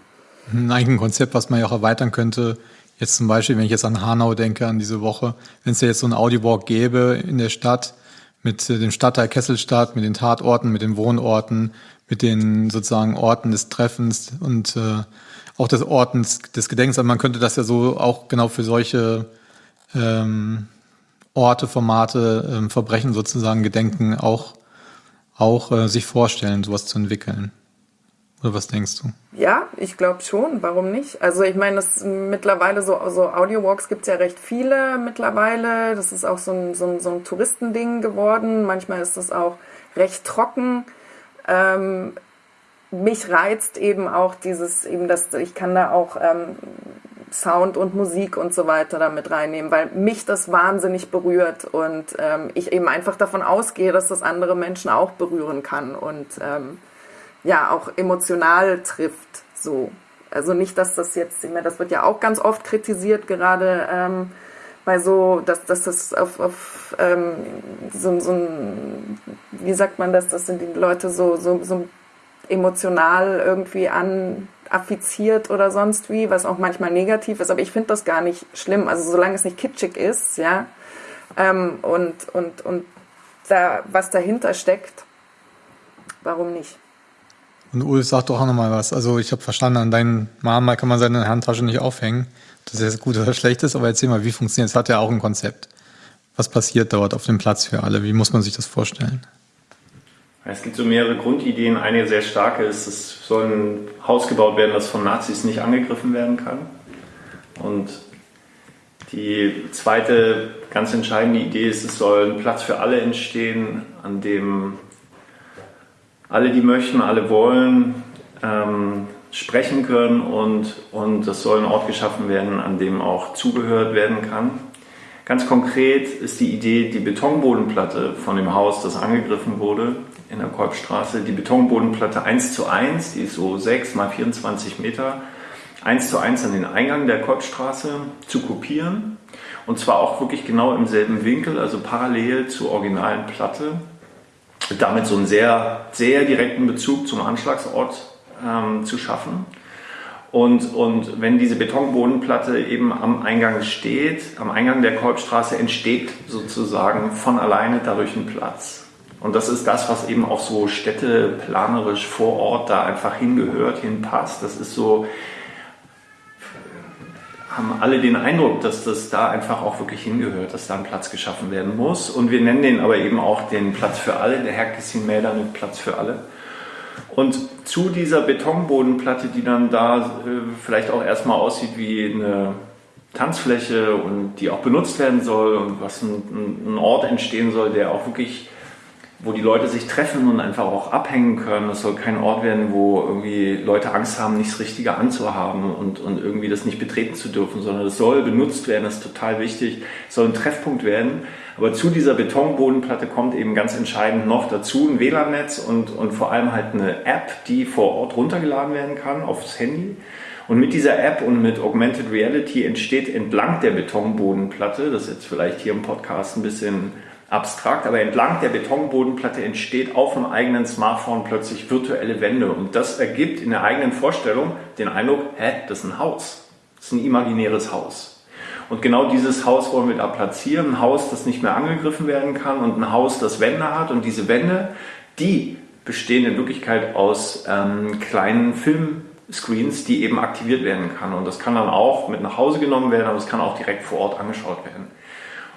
Eigentlich ein Konzept, was man ja auch erweitern könnte. Jetzt zum Beispiel, wenn ich jetzt an Hanau denke, an diese Woche, wenn es ja jetzt so ein Audiowalk gäbe in der Stadt mit dem Stadtteil Kesselstadt, mit den Tatorten, mit den Wohnorten, mit den sozusagen Orten des Treffens und äh, auch des Ortens des Gedenkens. Also man könnte das ja so auch genau für solche ähm, Orte, Formate, ähm, Verbrechen sozusagen Gedenken auch, auch äh, sich vorstellen, sowas zu entwickeln. Oder was denkst du? Ja, ich glaube schon. Warum nicht? Also ich meine, das mittlerweile so, so Audio-Walks gibt es ja recht viele mittlerweile. Das ist auch so ein, so ein, so ein Touristending geworden. Manchmal ist das auch recht trocken. Ähm, mich reizt eben auch dieses, eben das, ich kann da auch ähm, Sound und Musik und so weiter damit reinnehmen, weil mich das wahnsinnig berührt und ähm, ich eben einfach davon ausgehe, dass das andere Menschen auch berühren kann und ähm, ja auch emotional trifft. So, also nicht, dass das jetzt, das wird ja auch ganz oft kritisiert, gerade ähm, bei so, dass, dass das auf, auf ähm, so, so ein, wie sagt man das, das sind die Leute so, so, so emotional irgendwie an affiziert oder sonst wie, was auch manchmal negativ ist, aber ich finde das gar nicht schlimm. Also solange es nicht kitschig ist, ja, ähm, und, und, und da, was dahinter steckt, warum nicht? Und Ulf, sag doch auch nochmal was. Also ich habe verstanden, an deinen Mama kann man seine Handtasche nicht aufhängen. Das ist gut oder schlecht ist, aber erzähl mal, wie funktioniert es? Hat ja auch ein Konzept. Was passiert dort auf dem Platz für alle? Wie muss man sich das vorstellen? Es gibt so mehrere Grundideen. Eine sehr starke ist, es soll ein Haus gebaut werden, das von Nazis nicht angegriffen werden kann. Und die zweite ganz entscheidende Idee ist, es soll ein Platz für alle entstehen, an dem alle, die möchten, alle wollen, ähm, sprechen können und, und es soll ein Ort geschaffen werden, an dem auch zugehört werden kann. Ganz konkret ist die Idee, die Betonbodenplatte von dem Haus, das angegriffen wurde, in der Kolbstraße, die Betonbodenplatte 1 zu 1, die ist so 6 mal 24 Meter, 1 zu 1 an den Eingang der Kolbstraße zu kopieren. Und zwar auch wirklich genau im selben Winkel, also parallel zur originalen Platte. Damit so einen sehr, sehr direkten Bezug zum Anschlagsort ähm, zu schaffen. Und, und wenn diese Betonbodenplatte eben am Eingang steht, am Eingang der Kolbstraße entsteht sozusagen von alleine dadurch ein Platz. Und das ist das, was eben auch so städteplanerisch vor Ort da einfach hingehört, hinpasst. Das ist so, haben alle den Eindruck, dass das da einfach auch wirklich hingehört, dass da ein Platz geschaffen werden muss. Und wir nennen den aber eben auch den Platz für alle, der Herkesin Mäder mit Platz für alle. Und zu dieser Betonbodenplatte, die dann da äh, vielleicht auch erstmal aussieht wie eine Tanzfläche und die auch benutzt werden soll und was ein, ein Ort entstehen soll, der auch wirklich wo die Leute sich treffen und einfach auch abhängen können. Es soll kein Ort werden, wo irgendwie Leute Angst haben, nichts Richtige anzuhaben und, und irgendwie das nicht betreten zu dürfen, sondern es soll benutzt werden, das ist total wichtig. Es soll ein Treffpunkt werden. Aber zu dieser Betonbodenplatte kommt eben ganz entscheidend noch dazu ein WLAN-Netz und, und vor allem halt eine App, die vor Ort runtergeladen werden kann aufs Handy. Und mit dieser App und mit Augmented Reality entsteht entlang der Betonbodenplatte, das ist jetzt vielleicht hier im Podcast ein bisschen abstrakt, aber entlang der Betonbodenplatte entsteht auf dem eigenen Smartphone plötzlich virtuelle Wände. Und das ergibt in der eigenen Vorstellung den Eindruck, hä, das ist ein Haus. Das ist ein imaginäres Haus. Und genau dieses Haus wollen wir da platzieren. Ein Haus, das nicht mehr angegriffen werden kann und ein Haus, das Wände hat. Und diese Wände, die bestehen in Wirklichkeit aus ähm, kleinen Filmscreens, die eben aktiviert werden kann. Und das kann dann auch mit nach Hause genommen werden, aber es kann auch direkt vor Ort angeschaut werden.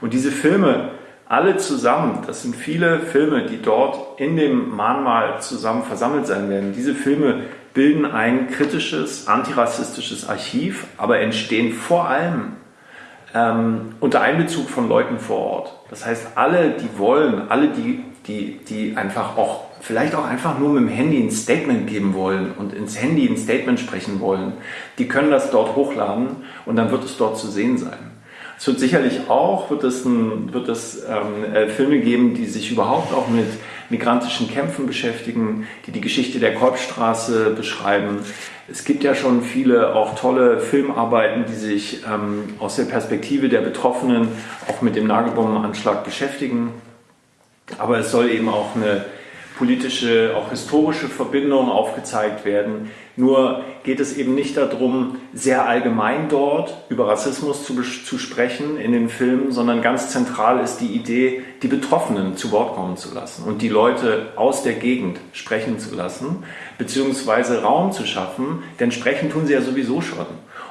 Und diese Filme, alle zusammen, das sind viele Filme, die dort in dem Mahnmal zusammen versammelt sein werden. Diese Filme bilden ein kritisches, antirassistisches Archiv, aber entstehen vor allem ähm, unter Einbezug von Leuten vor Ort. Das heißt, alle, die wollen, alle, die, die, die einfach auch, vielleicht auch einfach nur mit dem Handy ein Statement geben wollen und ins Handy ein Statement sprechen wollen, die können das dort hochladen und dann wird es dort zu sehen sein. Es wird sicherlich auch, wird es, ein, wird es ähm, äh, Filme geben, die sich überhaupt auch mit migrantischen Kämpfen beschäftigen, die die Geschichte der Kolbstraße beschreiben. Es gibt ja schon viele auch tolle Filmarbeiten, die sich ähm, aus der Perspektive der Betroffenen auch mit dem Nagelbombenanschlag beschäftigen. Aber es soll eben auch eine politische, auch historische Verbindung aufgezeigt werden, Nur geht es eben nicht darum, sehr allgemein dort über Rassismus zu, zu sprechen in den Filmen, sondern ganz zentral ist die Idee, die Betroffenen zu Wort kommen zu lassen und die Leute aus der Gegend sprechen zu lassen, beziehungsweise Raum zu schaffen, denn sprechen tun sie ja sowieso schon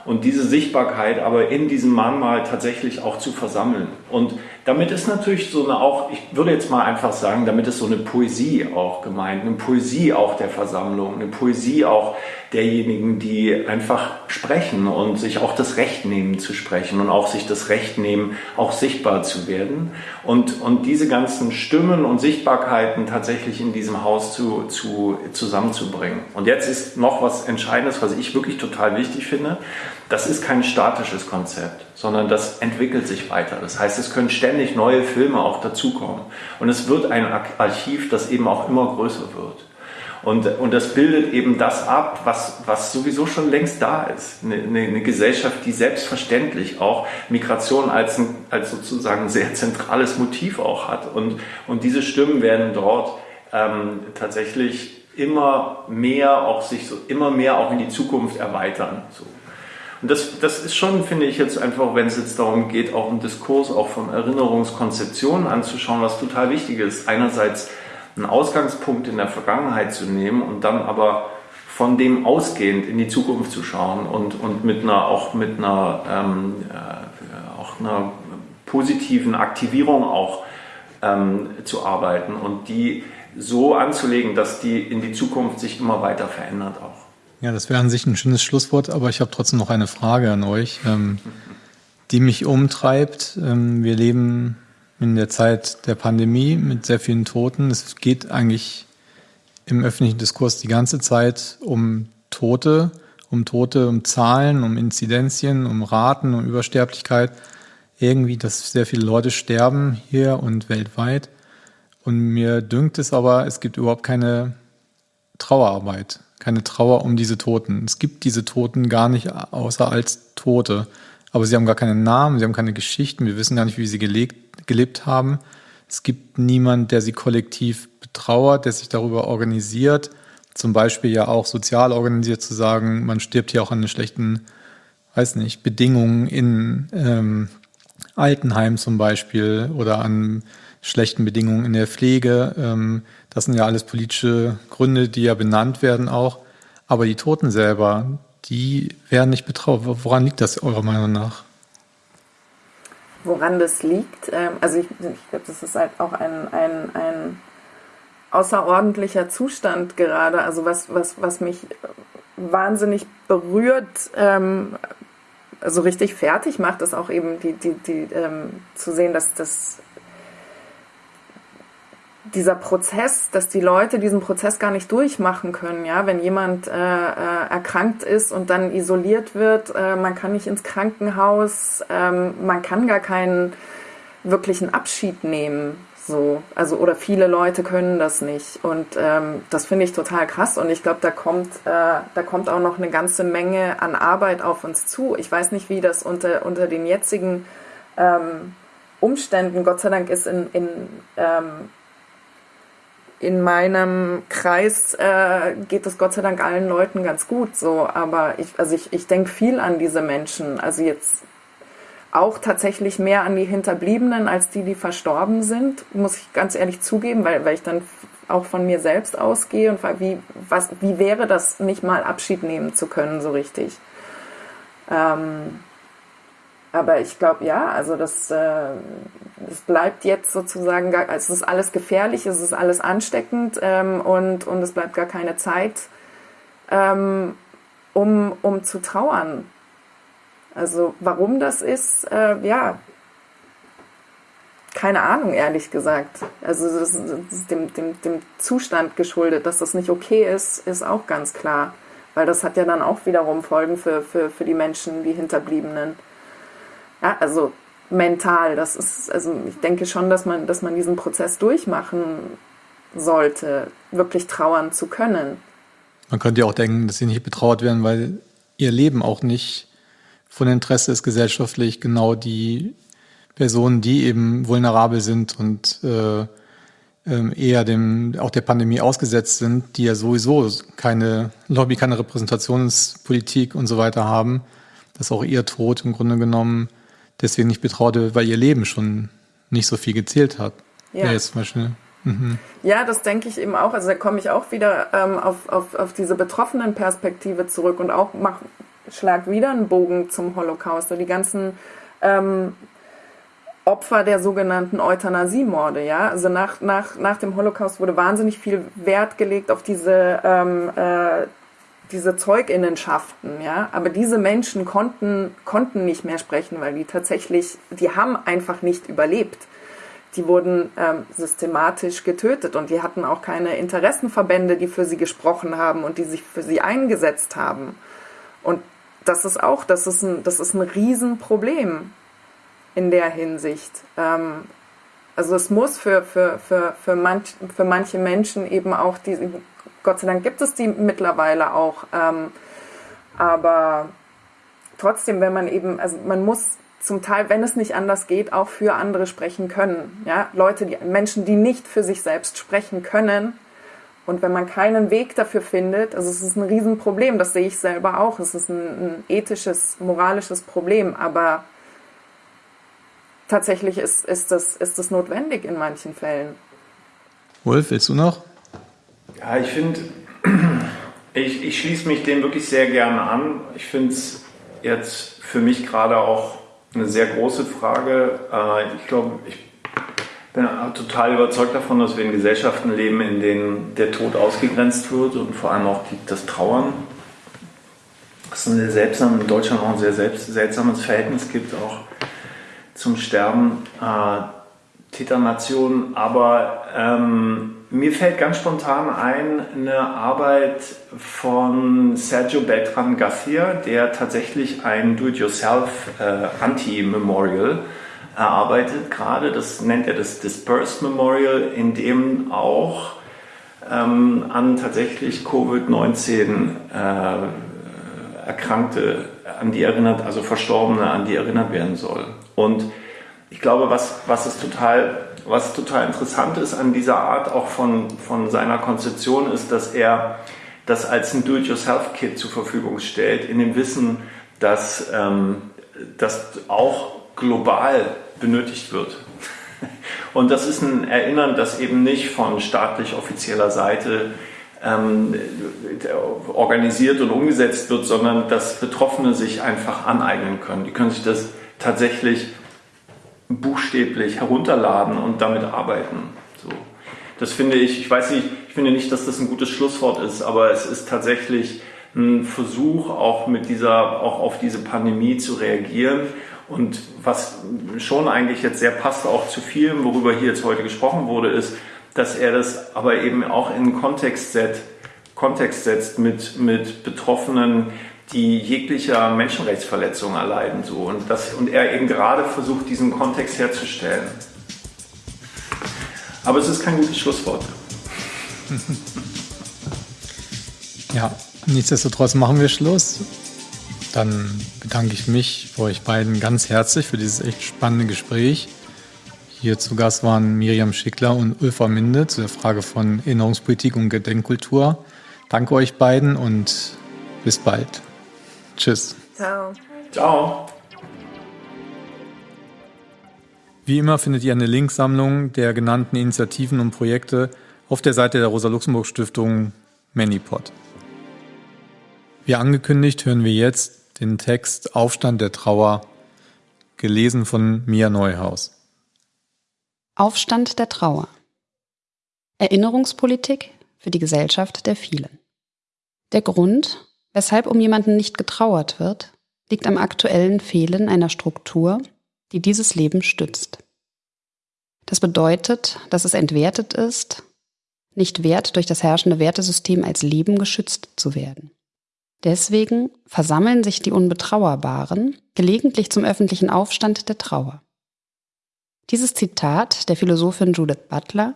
und diese Sichtbarkeit aber in diesem Mahnmal tatsächlich auch zu versammeln. Und damit ist natürlich so eine auch, ich würde jetzt mal einfach sagen, damit ist so eine Poesie auch gemeint, eine Poesie auch der Versammlung, eine Poesie auch derjenigen, die einfach sprechen und sich auch das Recht nehmen zu sprechen und auch sich das Recht nehmen, auch sichtbar zu werden. Und, und diese ganzen Stimmen und Sichtbarkeiten tatsächlich in diesem Haus zu, zu, zusammenzubringen. Und jetzt ist noch was Entscheidendes, was ich wirklich total wichtig finde. Das ist kein statisches Konzept, sondern das entwickelt sich weiter. Das heißt, es können ständig neue Filme auch dazukommen. Und es wird ein Archiv, das eben auch immer größer wird. Und, und das bildet eben das ab, was, was sowieso schon längst da ist. Eine, eine, Gesellschaft, die selbstverständlich auch Migration als, ein, als sozusagen ein sehr zentrales Motiv auch hat. Und, und diese Stimmen werden dort ähm, tatsächlich immer mehr auch sich so immer mehr auch in die Zukunft erweitern. So. Und das, das ist schon, finde ich jetzt einfach, wenn es jetzt darum geht, auch einen Diskurs auch von Erinnerungskonzeptionen anzuschauen, was total wichtig ist. Einerseits einen Ausgangspunkt in der Vergangenheit zu nehmen und dann aber von dem ausgehend in die Zukunft zu schauen und, und mit einer, auch mit einer, ähm, äh, auch einer positiven Aktivierung auch ähm, zu arbeiten und die so anzulegen, dass die in die Zukunft sich immer weiter verändert auch. Ja, das wäre an sich ein schönes Schlusswort, aber ich habe trotzdem noch eine Frage an euch, ähm, die mich umtreibt. Ähm, wir leben in der Zeit der Pandemie mit sehr vielen Toten. Es geht eigentlich im öffentlichen Diskurs die ganze Zeit um Tote, um Tote, um Zahlen, um Inzidenzien, um Raten, um Übersterblichkeit. Irgendwie, dass sehr viele Leute sterben hier und weltweit. Und mir dünkt es aber, es gibt überhaupt keine Trauerarbeit keine Trauer um diese Toten. Es gibt diese Toten gar nicht außer als Tote. Aber sie haben gar keinen Namen, sie haben keine Geschichten, wir wissen gar nicht, wie sie gelebt, gelebt haben. Es gibt niemand, der sie kollektiv betrauert, der sich darüber organisiert. Zum Beispiel ja auch sozial organisiert zu sagen, man stirbt hier auch an den schlechten, weiß nicht, Bedingungen in ähm, Altenheim zum Beispiel oder an schlechten Bedingungen in der Pflege. Ähm, das sind ja alles politische Gründe, die ja benannt werden auch. Aber die Toten selber, die werden nicht betraut. Woran liegt das eurer Meinung nach? Woran das liegt? Ähm, also ich, ich glaube, das ist halt auch ein, ein, ein außerordentlicher Zustand gerade. Also was, was, was mich wahnsinnig berührt, ähm, also richtig fertig macht, ist auch eben die, die, die ähm, zu sehen, dass das dieser Prozess, dass die Leute diesen Prozess gar nicht durchmachen können, ja, wenn jemand äh, äh, erkrankt ist und dann isoliert wird, äh, man kann nicht ins Krankenhaus, ähm, man kann gar keinen wirklichen Abschied nehmen, so, also oder viele Leute können das nicht. Und ähm, das finde ich total krass. Und ich glaube, da kommt, äh, da kommt auch noch eine ganze Menge an Arbeit auf uns zu. Ich weiß nicht, wie das unter unter den jetzigen ähm, Umständen, Gott sei Dank ist in, in ähm, in meinem Kreis äh, geht es Gott sei Dank allen Leuten ganz gut so, aber ich, also ich, ich denke viel an diese Menschen. Also jetzt auch tatsächlich mehr an die Hinterbliebenen als die, die verstorben sind, muss ich ganz ehrlich zugeben, weil, weil ich dann auch von mir selbst ausgehe und wie, was, wie wäre das, nicht mal Abschied nehmen zu können, so richtig. Ähm, aber ich glaube, ja, also das, äh, das bleibt jetzt sozusagen, gar, es ist alles gefährlich, es ist alles ansteckend ähm, und, und es bleibt gar keine Zeit, ähm, um, um zu trauern. Also warum das ist, äh, ja, keine Ahnung, ehrlich gesagt. Also das ist dem, dem, dem Zustand geschuldet, dass das nicht okay ist, ist auch ganz klar. Weil das hat ja dann auch wiederum Folgen für, für, für die Menschen, die Hinterbliebenen. Ja, also mental, das ist, also ich denke schon, dass man, dass man diesen Prozess durchmachen sollte, wirklich trauern zu können. Man könnte ja auch denken, dass sie nicht betrauert werden, weil ihr Leben auch nicht von Interesse ist gesellschaftlich genau die Personen, die eben vulnerabel sind und äh, ähm, eher dem, auch der Pandemie ausgesetzt sind, die ja sowieso keine Lobby, keine Repräsentationspolitik und so weiter haben, dass auch ihr Tod im Grunde genommen deswegen nicht betraut wird, weil ihr Leben schon nicht so viel gezählt hat. Ja. jetzt zum Beispiel. Mhm. Ja, das denke ich eben auch. Also da komme ich auch wieder ähm, auf, auf, auf diese betroffenen Perspektive zurück und auch mach, schlag wieder einen Bogen zum Holocaust. die ganzen ähm, Opfer der sogenannten Euthanasiemorde, ja. Also nach, nach, nach dem Holocaust wurde wahnsinnig viel Wert gelegt auf diese, ähm, äh, diese Zeuginnenschaften, ja. Aber diese Menschen konnten, konnten nicht mehr sprechen, weil die tatsächlich, die haben einfach nicht überlebt. Die wurden ähm, systematisch getötet und die hatten auch keine Interessenverbände, die für sie gesprochen haben und die sich für sie eingesetzt haben. Und das ist auch, das ist ein, das ist ein Riesenproblem in der Hinsicht. Ähm, also es muss für, für, für, für, manch, für manche Menschen eben auch die, Gott sei Dank gibt es die mittlerweile auch, ähm, aber trotzdem, wenn man eben, also man muss zum Teil, wenn es nicht anders geht, auch für andere sprechen können. Ja? Leute, die, Menschen, die nicht für sich selbst sprechen können. Und wenn man keinen Weg dafür findet, also es ist ein Riesenproblem, das sehe ich selber auch. Es ist ein, ein ethisches, moralisches Problem, aber tatsächlich ist, ist, das, ist das notwendig in manchen Fällen. Wolf, willst du noch? Ja, ich finde, ich, ich schließe mich dem wirklich sehr gerne an. Ich finde es jetzt für mich gerade auch eine sehr große Frage. Äh, ich glaube, ich bin total überzeugt davon, dass wir in Gesellschaften leben, in denen der Tod ausgegrenzt wird und vor allem auch das Trauern. Es ist ein sehr in Deutschland auch ein sehr seltsames Verhältnis gibt, auch zum Sterben äh, Täternation. Aber ähm, mir fällt ganz spontan ein eine Arbeit von Sergio Beltran Garcia, der tatsächlich ein Do-it-yourself äh, Anti-Memorial erarbeitet gerade. Das nennt er das Dispersed Memorial, in dem auch ähm, an tatsächlich Covid-19 äh, Erkrankte an die erinnert, also Verstorbene an die erinnert werden soll. Und ich glaube, was, was es total, was total interessant ist an dieser Art auch von, von seiner Konzeption ist, dass er das als ein Do-it-yourself-Kit zur Verfügung stellt, in dem Wissen, dass ähm, das auch global benötigt wird. Und das ist ein Erinnern, das eben nicht von staatlich offizieller Seite ähm, organisiert und umgesetzt wird, sondern dass Betroffene sich einfach aneignen können. Die können sich das tatsächlich buchstäblich herunterladen und damit arbeiten. So. Das finde ich, ich weiß nicht, ich finde nicht, dass das ein gutes Schlusswort ist, aber es ist tatsächlich ein Versuch, auch mit dieser, auch auf diese Pandemie zu reagieren. Und was schon eigentlich jetzt sehr passt auch zu vielem, worüber hier jetzt heute gesprochen wurde, ist, dass er das aber eben auch in Kontext, set, Kontext setzt mit, mit Betroffenen, die jeglicher Menschenrechtsverletzung erleiden. So. Und, das, und er eben gerade versucht, diesen Kontext herzustellen. Aber es ist kein gutes Schlusswort. Ja, nichtsdestotrotz machen wir Schluss. Dann bedanke ich mich bei euch beiden ganz herzlich für dieses echt spannende Gespräch. Hier zu Gast waren Miriam Schickler und Ulfa Minde zu der Frage von Erinnerungspolitik und Gedenkkultur. Danke euch beiden und bis bald. Tschüss. Ciao. Ciao. Wie immer findet ihr eine Linksammlung der genannten Initiativen und Projekte auf der Seite der Rosa-Luxemburg-Stiftung Manipod. Wie angekündigt hören wir jetzt den Text Aufstand der Trauer, gelesen von Mia Neuhaus. Aufstand der Trauer. Erinnerungspolitik für die Gesellschaft der vielen. Der Grund, Weshalb um jemanden nicht getrauert wird, liegt am aktuellen Fehlen einer Struktur, die dieses Leben stützt. Das bedeutet, dass es entwertet ist, nicht wert, durch das herrschende Wertesystem als Leben geschützt zu werden. Deswegen versammeln sich die Unbetrauerbaren gelegentlich zum öffentlichen Aufstand der Trauer. Dieses Zitat der Philosophin Judith Butler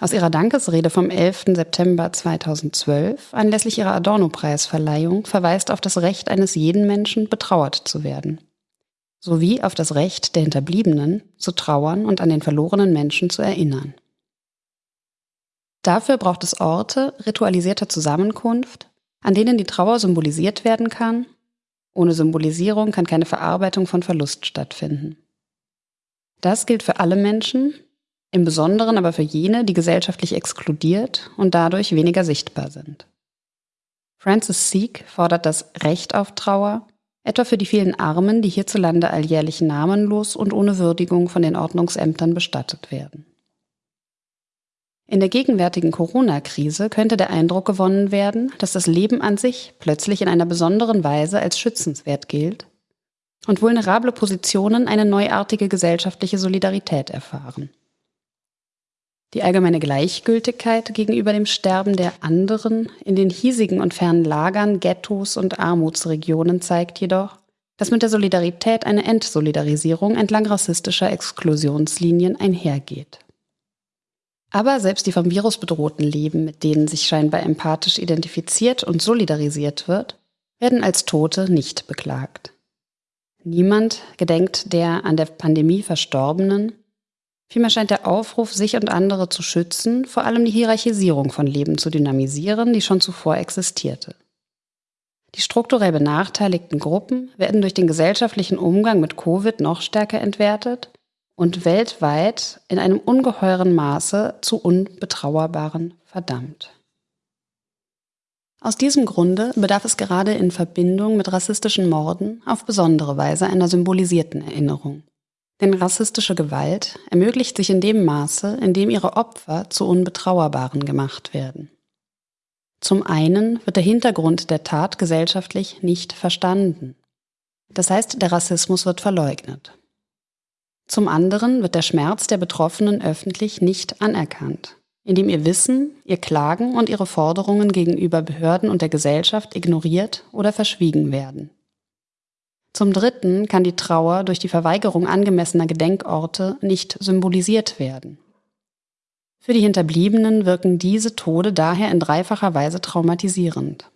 aus ihrer Dankesrede vom 11. September 2012 anlässlich ihrer Adorno-Preisverleihung verweist auf das Recht eines jeden Menschen, betrauert zu werden, sowie auf das Recht der Hinterbliebenen, zu trauern und an den verlorenen Menschen zu erinnern. Dafür braucht es Orte ritualisierter Zusammenkunft, an denen die Trauer symbolisiert werden kann. Ohne Symbolisierung kann keine Verarbeitung von Verlust stattfinden. Das gilt für alle Menschen, im Besonderen aber für jene, die gesellschaftlich exkludiert und dadurch weniger sichtbar sind. Francis Seek fordert das Recht auf Trauer, etwa für die vielen Armen, die hierzulande alljährlich namenlos und ohne Würdigung von den Ordnungsämtern bestattet werden. In der gegenwärtigen Corona-Krise könnte der Eindruck gewonnen werden, dass das Leben an sich plötzlich in einer besonderen Weise als schützenswert gilt und vulnerable Positionen eine neuartige gesellschaftliche Solidarität erfahren. Die allgemeine Gleichgültigkeit gegenüber dem Sterben der anderen in den hiesigen und fernen Lagern, Ghettos und Armutsregionen zeigt jedoch, dass mit der Solidarität eine Entsolidarisierung entlang rassistischer Exklusionslinien einhergeht. Aber selbst die vom Virus bedrohten Leben, mit denen sich scheinbar empathisch identifiziert und solidarisiert wird, werden als Tote nicht beklagt. Niemand gedenkt der an der Pandemie Verstorbenen. Vielmehr scheint der Aufruf, sich und andere zu schützen, vor allem die Hierarchisierung von Leben zu dynamisieren, die schon zuvor existierte. Die strukturell benachteiligten Gruppen werden durch den gesellschaftlichen Umgang mit Covid noch stärker entwertet und weltweit in einem ungeheuren Maße zu unbetrauerbaren verdammt. Aus diesem Grunde bedarf es gerade in Verbindung mit rassistischen Morden auf besondere Weise einer symbolisierten Erinnerung. Denn rassistische Gewalt ermöglicht sich in dem Maße, in dem ihre Opfer zu Unbetrauerbaren gemacht werden. Zum einen wird der Hintergrund der Tat gesellschaftlich nicht verstanden. Das heißt, der Rassismus wird verleugnet. Zum anderen wird der Schmerz der Betroffenen öffentlich nicht anerkannt, indem ihr Wissen, ihr Klagen und ihre Forderungen gegenüber Behörden und der Gesellschaft ignoriert oder verschwiegen werden. Zum Dritten kann die Trauer durch die Verweigerung angemessener Gedenkorte nicht symbolisiert werden. Für die Hinterbliebenen wirken diese Tode daher in dreifacher Weise traumatisierend.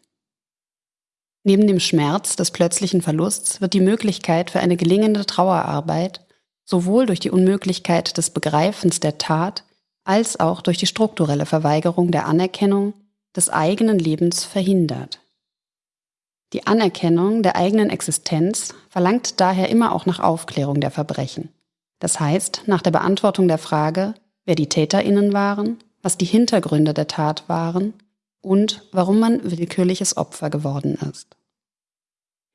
Neben dem Schmerz des plötzlichen Verlusts wird die Möglichkeit für eine gelingende Trauerarbeit sowohl durch die Unmöglichkeit des Begreifens der Tat als auch durch die strukturelle Verweigerung der Anerkennung des eigenen Lebens verhindert. Die Anerkennung der eigenen Existenz verlangt daher immer auch nach Aufklärung der Verbrechen. Das heißt, nach der Beantwortung der Frage, wer die Täterinnen waren, was die Hintergründe der Tat waren und warum man willkürliches Opfer geworden ist.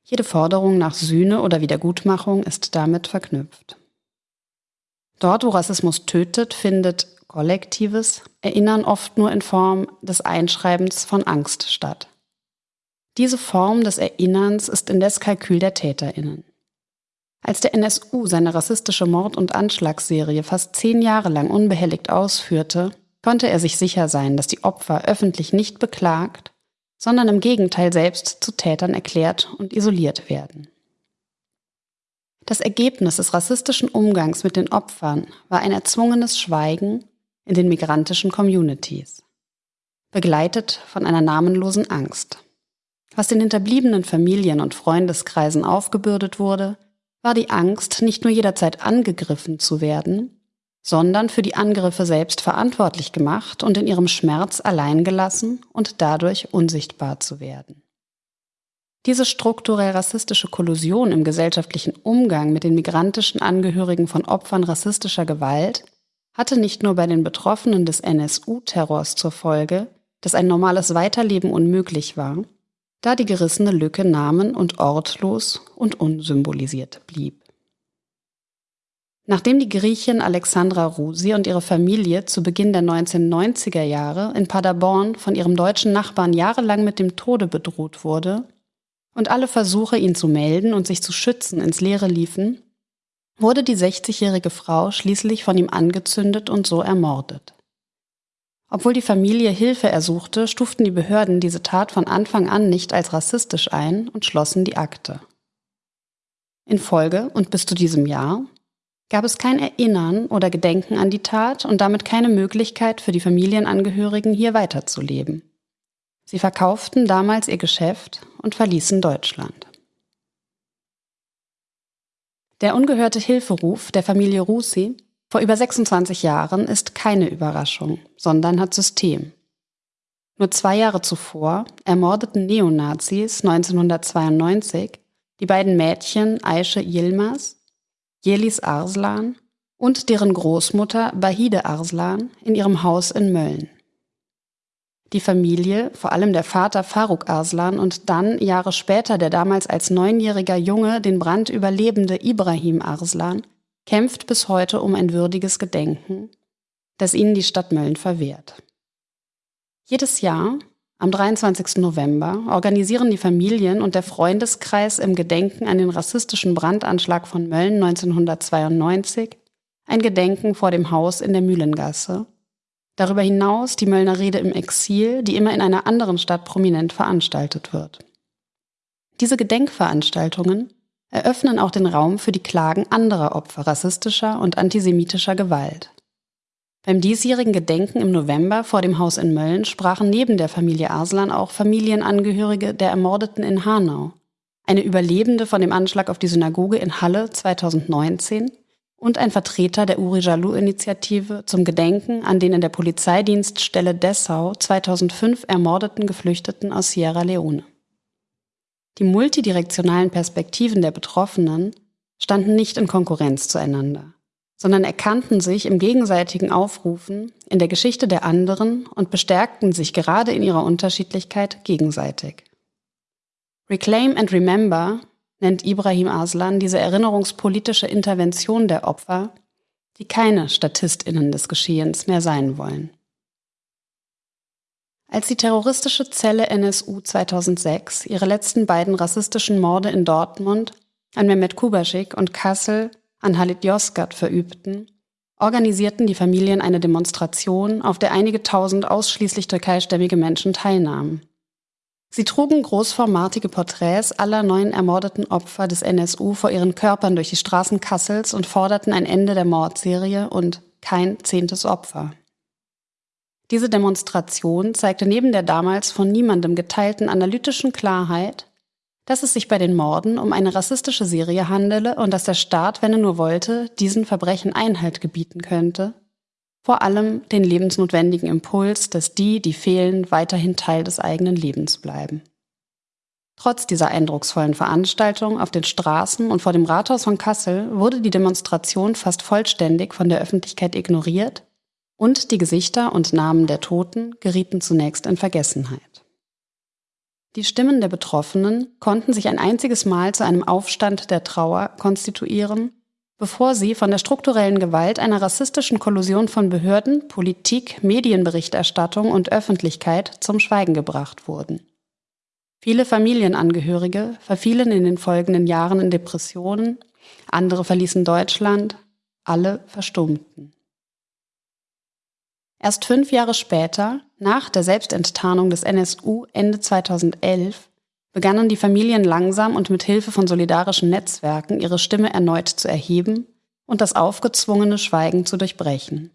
Jede Forderung nach Sühne oder Wiedergutmachung ist damit verknüpft. Dort, wo Rassismus tötet, findet kollektives Erinnern oft nur in Form des Einschreibens von Angst statt. Diese Form des Erinnerns ist indes Kalkül der Täterinnen. Als der NSU seine rassistische Mord- und Anschlagsserie fast zehn Jahre lang unbehelligt ausführte, konnte er sich sicher sein, dass die Opfer öffentlich nicht beklagt, sondern im Gegenteil selbst zu Tätern erklärt und isoliert werden. Das Ergebnis des rassistischen Umgangs mit den Opfern war ein erzwungenes Schweigen in den migrantischen Communities, begleitet von einer namenlosen Angst. Was den hinterbliebenen Familien und Freundeskreisen aufgebürdet wurde, war die Angst, nicht nur jederzeit angegriffen zu werden, sondern für die Angriffe selbst verantwortlich gemacht und in ihrem Schmerz allein gelassen und dadurch unsichtbar zu werden. Diese strukturell rassistische Kollusion im gesellschaftlichen Umgang mit den migrantischen Angehörigen von Opfern rassistischer Gewalt hatte nicht nur bei den Betroffenen des NSU-Terrors zur Folge, dass ein normales Weiterleben unmöglich war, da die gerissene Lücke namen- und ortlos und unsymbolisiert blieb. Nachdem die Griechin Alexandra Rusi und ihre Familie zu Beginn der 1990er Jahre in Paderborn von ihrem deutschen Nachbarn jahrelang mit dem Tode bedroht wurde, und alle Versuche, ihn zu melden und sich zu schützen, ins Leere liefen, wurde die 60-jährige Frau schließlich von ihm angezündet und so ermordet. Obwohl die Familie Hilfe ersuchte, stuften die Behörden diese Tat von Anfang an nicht als rassistisch ein und schlossen die Akte. In Folge und bis zu diesem Jahr gab es kein Erinnern oder Gedenken an die Tat und damit keine Möglichkeit für die Familienangehörigen hier weiterzuleben. Sie verkauften damals ihr Geschäft und verließen Deutschland. Der ungehörte Hilferuf der Familie Rusi vor über 26 Jahren ist keine Überraschung, sondern hat System. Nur zwei Jahre zuvor ermordeten Neonazis 1992 die beiden Mädchen Aische Yilmaz, Jelis Arslan und deren Großmutter Bahide Arslan in ihrem Haus in Mölln. Die Familie, vor allem der Vater Faruk Arslan und dann Jahre später der damals als neunjähriger Junge den Brand überlebende Ibrahim Arslan, kämpft bis heute um ein würdiges Gedenken, das ihnen die Stadt Mölln verwehrt. Jedes Jahr, am 23. November, organisieren die Familien und der Freundeskreis im Gedenken an den rassistischen Brandanschlag von Mölln 1992 ein Gedenken vor dem Haus in der Mühlengasse. Darüber hinaus die Möllner Rede im Exil, die immer in einer anderen Stadt prominent veranstaltet wird. Diese Gedenkveranstaltungen eröffnen auch den Raum für die Klagen anderer Opfer rassistischer und antisemitischer Gewalt. Beim diesjährigen Gedenken im November vor dem Haus in Mölln sprachen neben der Familie Arslan auch Familienangehörige der Ermordeten in Hanau, eine Überlebende von dem Anschlag auf die Synagoge in Halle 2019 und ein Vertreter der Uri Jalou-Initiative zum Gedenken an den in der Polizeidienststelle Dessau 2005 ermordeten Geflüchteten aus Sierra Leone. Die multidirektionalen Perspektiven der Betroffenen standen nicht in Konkurrenz zueinander sondern erkannten sich im gegenseitigen Aufrufen in der Geschichte der anderen und bestärkten sich gerade in ihrer Unterschiedlichkeit gegenseitig. Reclaim and Remember nennt Ibrahim Aslan diese erinnerungspolitische Intervention der Opfer, die keine Statistinnen des Geschehens mehr sein wollen. Als die terroristische Zelle NSU 2006 ihre letzten beiden rassistischen Morde in Dortmund an Mehmet Kubaschik und Kassel an Halit Yozgat verübten, organisierten die Familien eine Demonstration, auf der einige tausend ausschließlich türkeistämmige Menschen teilnahmen. Sie trugen großformatige Porträts aller neun ermordeten Opfer des NSU vor ihren Körpern durch die Straßen Kassels und forderten ein Ende der Mordserie und kein zehntes Opfer. Diese Demonstration zeigte neben der damals von niemandem geteilten analytischen Klarheit, dass es sich bei den Morden um eine rassistische Serie handele und dass der Staat, wenn er nur wollte, diesen Verbrechen Einhalt gebieten könnte. Vor allem den lebensnotwendigen Impuls, dass die, die fehlen, weiterhin Teil des eigenen Lebens bleiben. Trotz dieser eindrucksvollen Veranstaltung auf den Straßen und vor dem Rathaus von Kassel wurde die Demonstration fast vollständig von der Öffentlichkeit ignoriert und die Gesichter und Namen der Toten gerieten zunächst in Vergessenheit. Die Stimmen der Betroffenen konnten sich ein einziges Mal zu einem Aufstand der Trauer konstituieren, bevor sie von der strukturellen Gewalt einer rassistischen Kollusion von Behörden, Politik, Medienberichterstattung und Öffentlichkeit zum Schweigen gebracht wurden. Viele Familienangehörige verfielen in den folgenden Jahren in Depressionen, andere verließen Deutschland, alle verstummten. Erst fünf Jahre später, nach der Selbstenttarnung des NSU Ende 2011, begannen die Familien langsam und mit Hilfe von solidarischen Netzwerken ihre Stimme erneut zu erheben und das aufgezwungene Schweigen zu durchbrechen.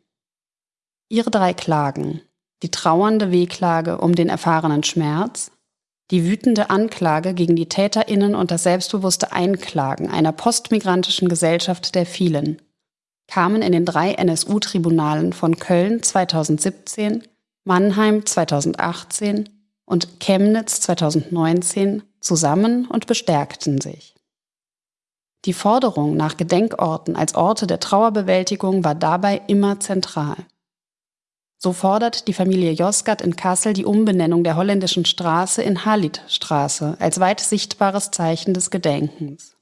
Ihre drei Klagen, die trauernde Wehklage um den erfahrenen Schmerz, die wütende Anklage gegen die Täterinnen und das selbstbewusste Einklagen einer postmigrantischen Gesellschaft der vielen, kamen in den drei NSU-Tribunalen von Köln 2017, Mannheim 2018 und Chemnitz 2019 zusammen und bestärkten sich. Die Forderung nach Gedenkorten als Orte der Trauerbewältigung war dabei immer zentral. So fordert die Familie Josgat in Kassel die Umbenennung der holländischen Straße in Halit-Straße als weit sichtbares Zeichen des Gedenkens.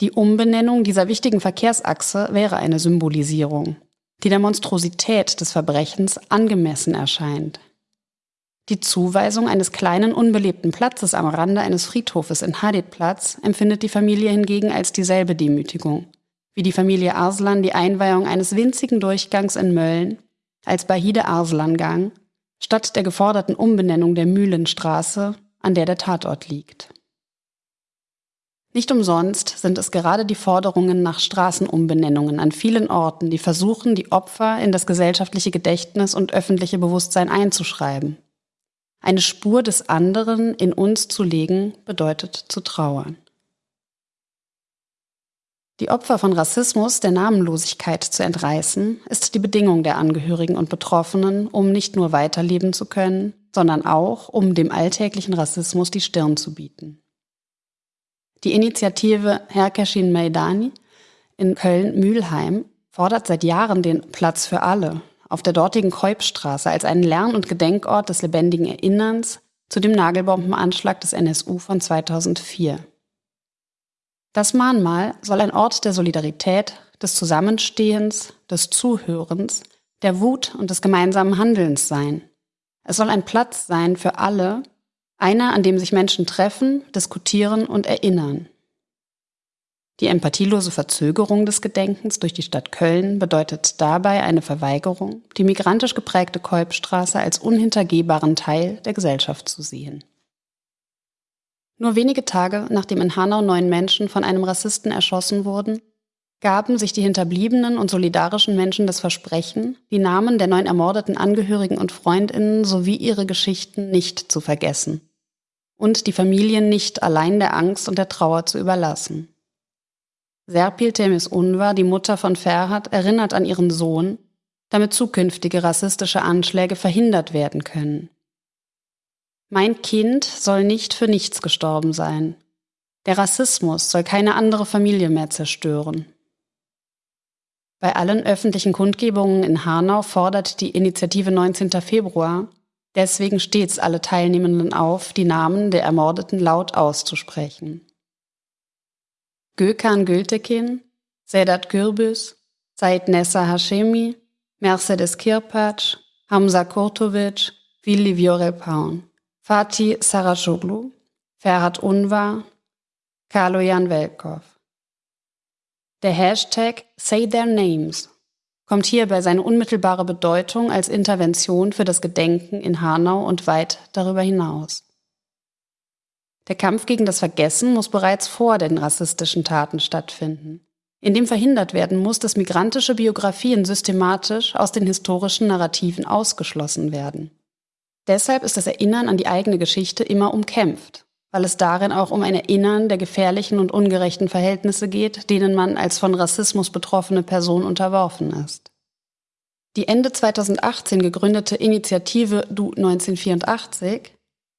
Die Umbenennung dieser wichtigen Verkehrsachse wäre eine Symbolisierung, die der Monstrosität des Verbrechens angemessen erscheint. Die Zuweisung eines kleinen unbelebten Platzes am Rande eines Friedhofes in Hadidplatz empfindet die Familie hingegen als dieselbe Demütigung, wie die Familie Arslan die Einweihung eines winzigen Durchgangs in Mölln als Bahide Arslan-Gang statt der geforderten Umbenennung der Mühlenstraße, an der der Tatort liegt. Nicht umsonst sind es gerade die Forderungen nach Straßenumbenennungen an vielen Orten, die versuchen, die Opfer in das gesellschaftliche Gedächtnis und öffentliche Bewusstsein einzuschreiben. Eine Spur des anderen in uns zu legen, bedeutet zu trauern. Die Opfer von Rassismus der Namenlosigkeit zu entreißen, ist die Bedingung der Angehörigen und Betroffenen, um nicht nur weiterleben zu können, sondern auch, um dem alltäglichen Rassismus die Stirn zu bieten. Die Initiative Herkeşin Meydani in Köln-Mühlheim fordert seit Jahren den Platz für alle auf der dortigen Keupstraße als einen Lern- und Gedenkort des lebendigen Erinnerns zu dem Nagelbombenanschlag des NSU von 2004. Das Mahnmal soll ein Ort der Solidarität, des Zusammenstehens, des Zuhörens, der Wut und des gemeinsamen Handelns sein. Es soll ein Platz sein für alle, einer, an dem sich Menschen treffen, diskutieren und erinnern. Die empathielose Verzögerung des Gedenkens durch die Stadt Köln bedeutet dabei eine Verweigerung, die migrantisch geprägte Kolbstraße als unhintergehbaren Teil der Gesellschaft zu sehen. Nur wenige Tage nachdem in Hanau neun Menschen von einem Rassisten erschossen wurden, gaben sich die hinterbliebenen und solidarischen Menschen das Versprechen, die Namen der neun ermordeten Angehörigen und Freundinnen sowie ihre Geschichten nicht zu vergessen und die Familien nicht allein der Angst und der Trauer zu überlassen. Serpil Temis Unvar, die Mutter von Ferhat, erinnert an ihren Sohn, damit zukünftige rassistische Anschläge verhindert werden können. Mein Kind soll nicht für nichts gestorben sein. Der Rassismus soll keine andere Familie mehr zerstören. Bei allen öffentlichen Kundgebungen in Hanau fordert die Initiative 19. Februar deswegen stets alle Teilnehmenden auf, die Namen der Ermordeten laut auszusprechen. Gökhan Gültekin, Sedat Gürbüz, Said Nessa Hashemi, Mercedes Kirpac, Hamza Kurtovic, Willi Viorel-Paun, Fatih Saracoglu, Ferhat Unvar, Kaloyan Velkov. Der Hashtag Say Their Names kommt hierbei seine unmittelbare Bedeutung als Intervention für das Gedenken in Hanau und weit darüber hinaus. Der Kampf gegen das Vergessen muss bereits vor den rassistischen Taten stattfinden, indem verhindert werden muss, dass migrantische Biografien systematisch aus den historischen Narrativen ausgeschlossen werden. Deshalb ist das Erinnern an die eigene Geschichte immer umkämpft, weil es darin auch um ein Erinnern der gefährlichen und ungerechten Verhältnisse geht, denen man als von Rassismus betroffene Person unterworfen ist. Die Ende 2018 gegründete Initiative Du 1984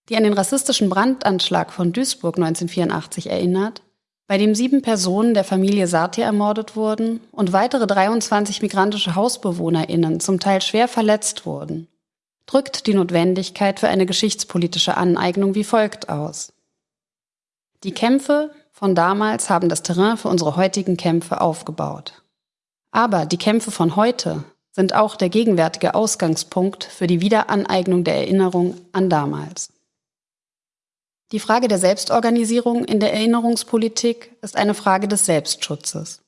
die an den rassistischen Brandanschlag von Duisburg 1984 erinnert, bei dem sieben Personen der Familie Satir ermordet wurden und weitere 23 migrantische HausbewohnerInnen zum Teil schwer verletzt wurden, drückt die Notwendigkeit für eine geschichtspolitische Aneignung wie folgt aus. Die Kämpfe von damals haben das Terrain für unsere heutigen Kämpfe aufgebaut. Aber die Kämpfe von heute sind auch der gegenwärtige Ausgangspunkt für die Wiederaneignung der Erinnerung an damals. Die Frage der Selbstorganisierung in der Erinnerungspolitik ist eine Frage des Selbstschutzes.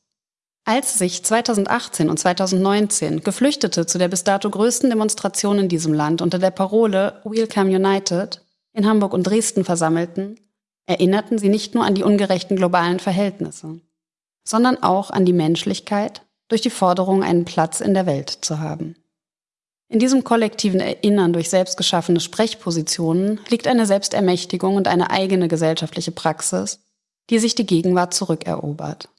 Als sich 2018 und 2019 Geflüchtete zu der bis dato größten Demonstration in diesem Land unter der Parole Welcome United in Hamburg und Dresden versammelten, erinnerten sie nicht nur an die ungerechten globalen Verhältnisse, sondern auch an die Menschlichkeit durch die Forderung, einen Platz in der Welt zu haben. In diesem kollektiven Erinnern durch selbstgeschaffene Sprechpositionen liegt eine Selbstermächtigung und eine eigene gesellschaftliche Praxis, die sich die Gegenwart zurückerobert.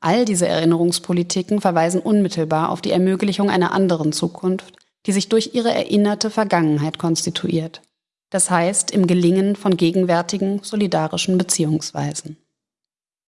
All diese Erinnerungspolitiken verweisen unmittelbar auf die Ermöglichung einer anderen Zukunft, die sich durch ihre erinnerte Vergangenheit konstituiert. Das heißt im Gelingen von gegenwärtigen solidarischen Beziehungsweisen.